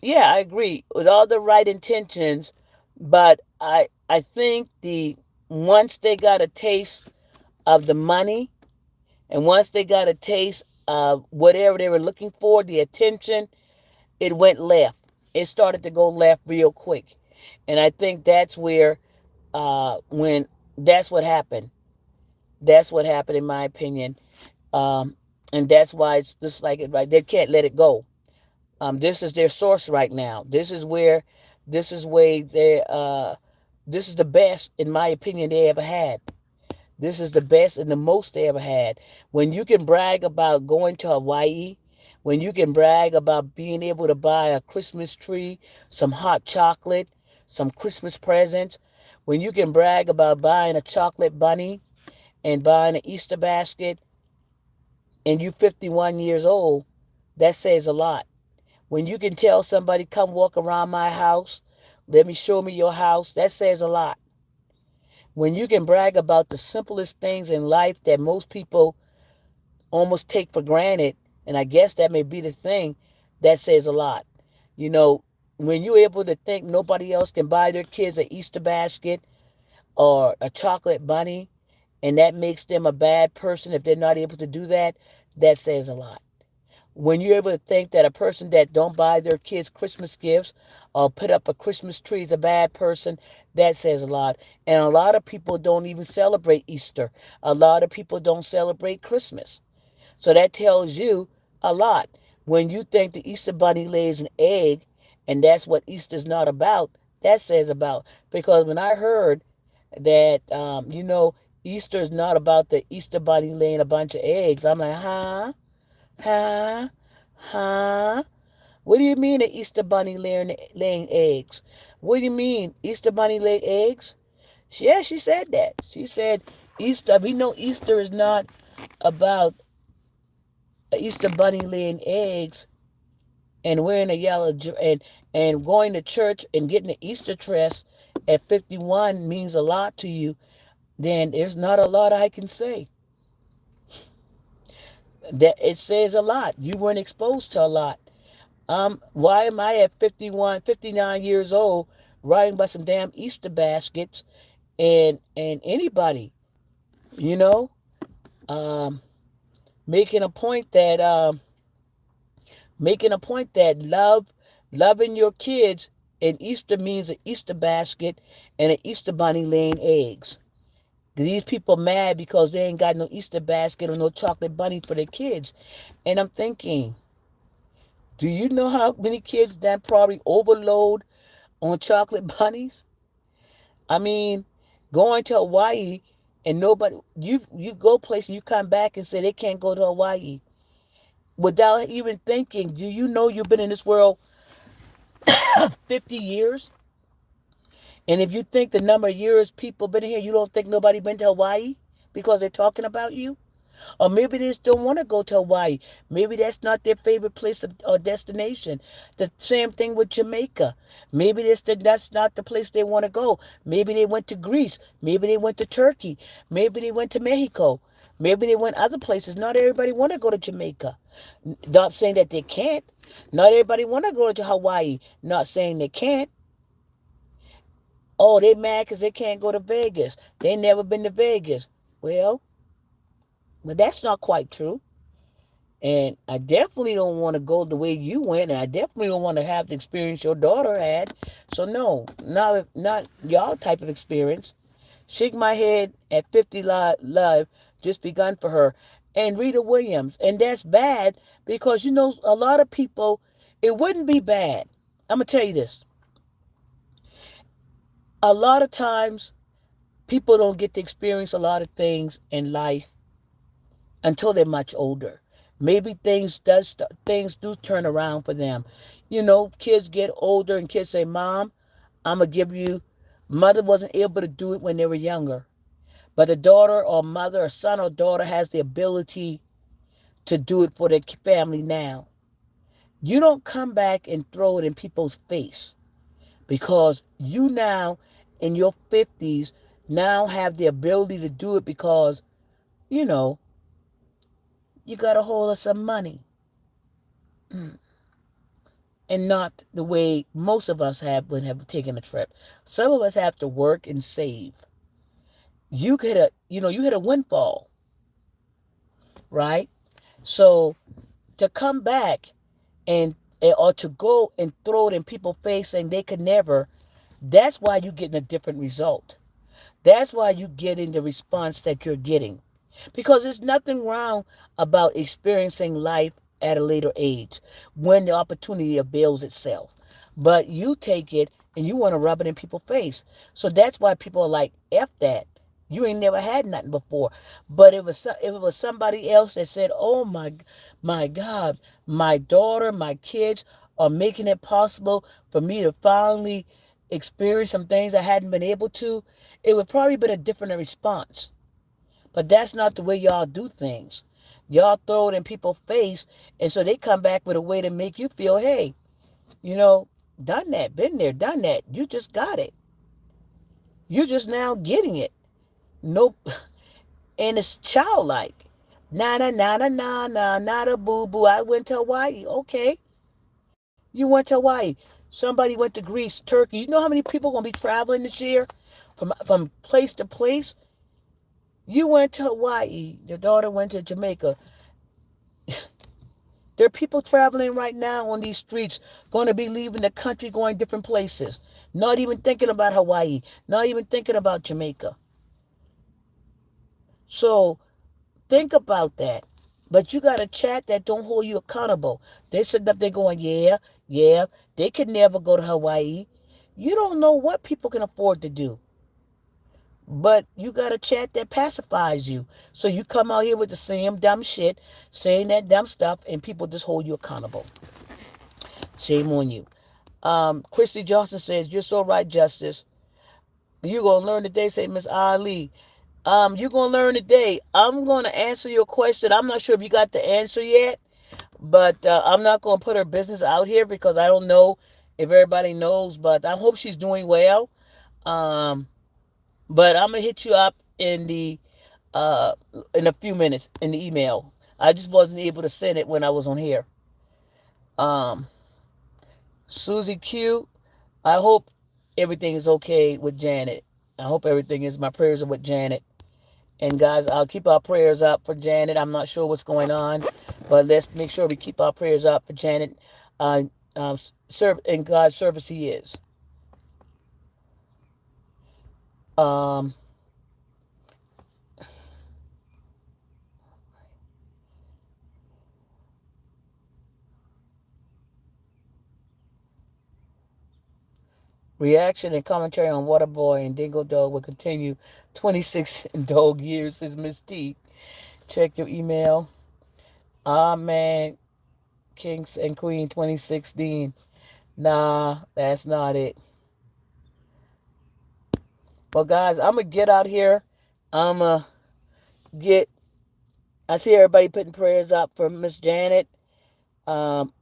yeah, I agree with all the right intentions, but I I think the once they got a taste of the money, and once they got a taste of whatever they were looking for, the attention, it went left. It started to go left real quick, and I think that's where uh, when that's what happened. That's what happened, in my opinion, um, and that's why it's just like it. Right, they can't let it go. Um, this is their source right now. This is where, this is where they, uh, this is the best, in my opinion, they ever had. This is the best and the most they ever had. When you can brag about going to Hawaii, when you can brag about being able to buy a Christmas tree, some hot chocolate, some Christmas presents, when you can brag about buying a chocolate bunny and buying an Easter basket, and you're 51 years old, that says a lot. When you can tell somebody, come walk around my house, let me show me your house, that says a lot. When you can brag about the simplest things in life that most people almost take for granted, and I guess that may be the thing, that says a lot. You know, when you're able to think nobody else can buy their kids an Easter basket or a chocolate bunny, and that makes them a bad person if they're not able to do that, that says a lot when you're able to think that a person that don't buy their kids christmas gifts or put up a christmas tree is a bad person? That says a lot. And a lot of people don't even celebrate easter. A lot of people don't celebrate christmas. So that tells you a lot. When you think the easter bunny lays an egg and that's what easter's not about that says about. Because when i heard that um, you know Easter is not about the Easter bunny laying a bunch of eggs. I'm like, huh? Huh? Huh? What do you mean the Easter bunny laying, laying eggs? What do you mean Easter bunny lay eggs? Yeah, she said that. She said Easter. We know Easter is not about Easter bunny laying eggs and wearing a yellow and and going to church and getting the Easter dress at 51 means a lot to you, then there's not a lot I can say. That it says a lot. You weren't exposed to a lot. Um, why am I at 51, 59 years old riding by some damn Easter baskets and and anybody, you know, um, making a point that um, making a point that love loving your kids and Easter means an Easter basket and an Easter bunny laying eggs. These people mad because they ain't got no Easter basket or no chocolate bunny for their kids. And I'm thinking, do you know how many kids that probably overload on chocolate *laughs* bunnies? I mean, going to Hawaii and nobody you you go places you come back and say they can't go to Hawaii without even thinking. Do you know you've been in this world *coughs* 50 years? And if you think the number of years people been here, you don't think nobody been to Hawaii because they're talking about you? Or maybe they just don't want to go to Hawaii. Maybe that's not their favorite place of, or destination. The same thing with Jamaica. Maybe that's, that's not the place they want to go. Maybe they went to Greece. Maybe they went to Turkey. Maybe they went to Mexico. Maybe they went other places. Not everybody want to go to Jamaica. Not saying that they can't. Not everybody want to go to Hawaii. Not saying they can't. Oh, they mad because they can't go to Vegas. They never been to Vegas. Well, but that's not quite true. And I definitely don't want to go the way you went, and I definitely don't want to have the experience your daughter had. So no, not not y'all type of experience. Shake my head at 50 live just begun for her. And Rita Williams. And that's bad because you know a lot of people, it wouldn't be bad. I'm gonna tell you this. A lot of times people don't get to experience a lot of things in life until they're much older. Maybe things does things do turn around for them. You know, kids get older and kids say, "Mom, I'm gonna give you." Mother wasn't able to do it when they were younger, but a daughter or mother or son or daughter has the ability to do it for their family now. You don't come back and throw it in people's face because you now in your 50s now have the ability to do it because, you know, you got a hold of some money. Mm. And not the way most of us have when have taken a trip. Some of us have to work and save. You get a, you know, you hit a windfall. Right? So to come back and or to go and throw it in people's face saying they could never, that's why you're getting a different result. That's why you're getting the response that you're getting. Because there's nothing wrong about experiencing life at a later age when the opportunity avails itself. But you take it and you want to rub it in people's face. So that's why people are like, F that. You ain't never had nothing before. But it was if it was somebody else that said, "Oh my, my God, my daughter, my kids are making it possible for me to finally experience some things I hadn't been able to," it would probably been a different response. But that's not the way y'all do things. Y'all throw it in people's face, and so they come back with a way to make you feel, hey, you know, done that, been there, done that. You just got it. You're just now getting it. Nope. *laughs* And it's childlike. Na na na na na na na boo boo. I went to Hawaii. Okay. You went to Hawaii. Somebody went to Greece, Turkey. You know how many people gonna be traveling this year from from place to place? You went to Hawaii. Your daughter went to Jamaica. *laughs* there are people traveling right now on these streets, going to be leaving the country, going different places, not even thinking about Hawaii, not even thinking about Jamaica. So think about that. But you got a chat that don't hold you accountable. They sitting up there going, yeah, yeah, they could never go to Hawaii. You don't know what people can afford to do. But you got a chat that pacifies you. So you come out here with the same dumb shit, saying that dumb stuff, and people just hold you accountable. Shame on you. Um, Christy Johnson says, You're so right, Justice. You're gonna learn today, say Miss Ali. Um, you're gonna learn today. I'm gonna answer your question. I'm not sure if you got the answer yet, but uh, I'm not gonna put her business out here because I don't know if everybody knows. But I hope she's doing well. Um, but I'm gonna hit you up in the uh in a few minutes in the email. I just wasn't able to send it when I was on here. Um, Susie Q, I hope everything is okay with Janet. I hope everything is. My prayers are with Janet. And guys, I'll keep our prayers up for Janet. I'm not sure what's going on, but let's make sure we keep our prayers up for Janet. Uh, um, serve in God's service, He is. Um, Reaction and commentary on Waterboy and Dingo Dog will continue 26 *laughs* dog years, Miss T. Check your email. Ah, man. Kings and Queen 2016. Nah, that's not it. Well, guys, I'm going to get out here. I'm going to get. I see everybody putting prayers up for Miss Janet. Um,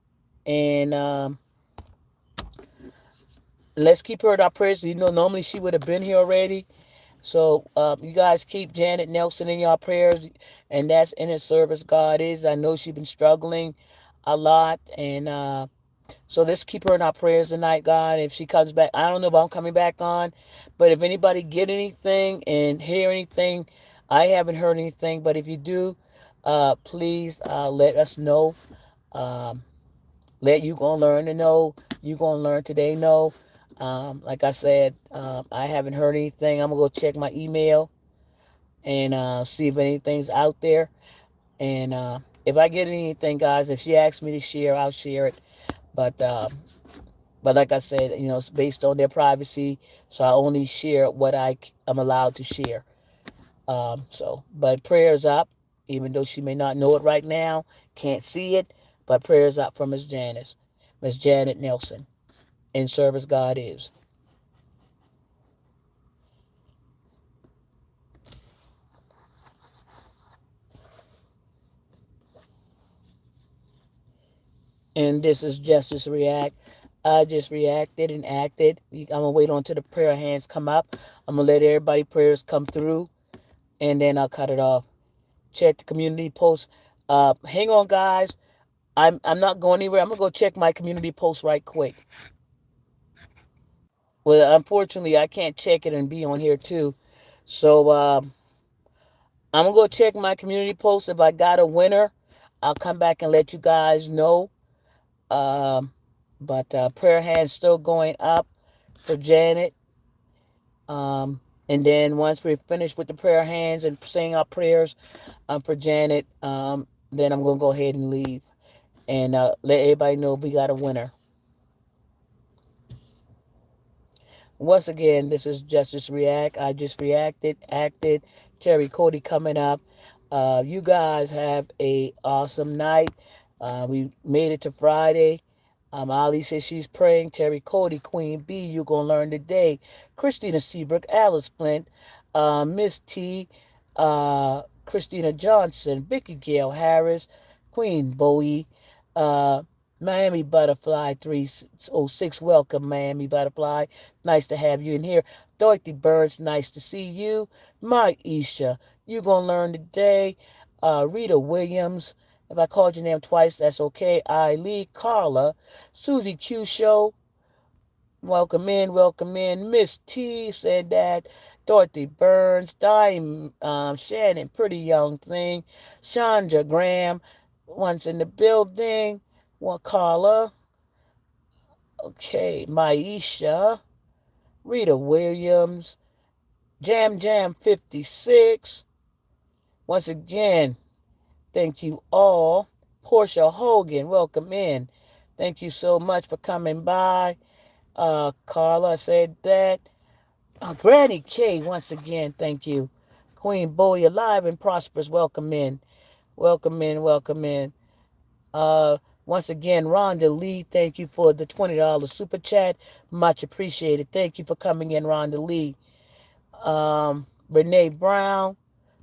and um, let's keep her in our prayers. You know, normally she would have been here already. So um, you guys keep Janet Nelson in your prayers, and that's in His service. God is. I know she's been struggling a lot, and uh, so let's keep her in our prayers tonight, God. If she comes back, I don't know if I'm coming back on, but if anybody get anything and hear anything, I haven't heard anything. But if you do, uh, please uh, let us know. Um, let you gonna learn to know. You gonna learn today. Know. Um, like I said, um, I haven't heard anything. I'm gonna go check my email and uh, see if anything's out there. And uh, if I get anything, guys, if she asks me to share, I'll share it. But uh, but like I said, you know, it's based on their privacy, so I only share what I am allowed to share. Um, so, but prayers up, even though she may not know it right now, can't see it, but prayers up for Miss Janice, Miss Janet Nelson in service God is. And this is Justice React. I just reacted and acted. I'm gonna wait until the prayer hands come up. I'm gonna let everybody prayers come through, and then I'll cut it off. Check the community post. Uh, hang on, guys. I'm I'm not going anywhere. I'm gonna go check my community post right quick. Well, unfortunately, I can't check it and be on here too. So um, I'm gonna go check my community post. If I got a winner, I'll come back and let you guys know. Um, but uh, prayer hands still going up for Janet. Um, and then once we're finished with the prayer hands and saying our prayers um, for Janet, um, then I'm gonna go ahead and leave and uh, let everybody know we got a winner. Once again, this is Justice React. I just reacted, acted. Terry Cody coming up. Uh, you guys have a awesome night. Uh, we made it to Friday. Um, Ali says she's praying. Terry Cody, Queen B, you're going to learn today. Christina Seabrook, Alice Flint, uh, Miss T, uh, Christina Johnson, Vicky Gail Harris, Queen Bowie, uh, Miami Butterfly 306. Welcome, Miami Butterfly. Nice to have you in here. Dorothy Birds, nice to see you. Maisha, you're going to learn today. Uh, Rita Williams, if I called your name twice, that's okay. Eileen, Carla, Susie Q Show. Welcome in, welcome in. Miss T said that. Dorothy Burns, Dime, um, Shannon, pretty young thing. Chandra Graham, once in the building. Wakala. Okay, Maisha. Rita Williams. Jam Jam 56. Once again, thank you all. Portia Hogan, welcome in. Thank you so much for coming by. Uh, Carla I said that. Uh, Granny K, once again, thank you. Queen Bowie, alive and prosperous. Welcome in. Welcome in. Welcome in. Uh, once again, Rhonda Lee, thank you for the $20 super chat. Much appreciated. Thank you for coming in, Rhonda Lee. Um, Renee Brown,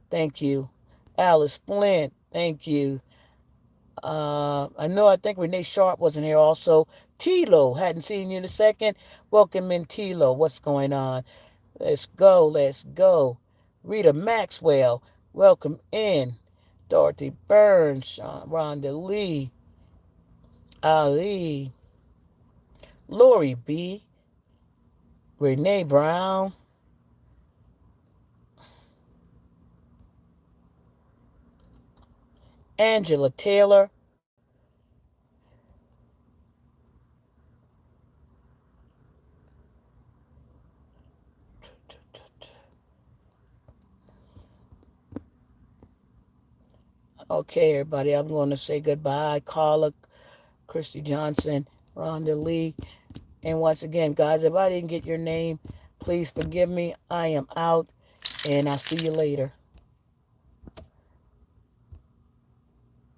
thank you. Alice Flint, thank you. Uh, I know I think Renee Sharp wasn't here also. Tilo, hadn't seen you in a second. Welcome in, Tilo. What's going on? Let's go, let's go. Rita Maxwell, welcome in. Dorothy Burns, Sean, Rhonda Lee, Ali, Lori B, Renee Brown, Angela Taylor, Okay, everybody, I'm going to say goodbye. Carla, Christy Johnson, Rhonda Lee. And once again, guys, if I didn't get your name, please forgive me. I am out, and I'll see you later.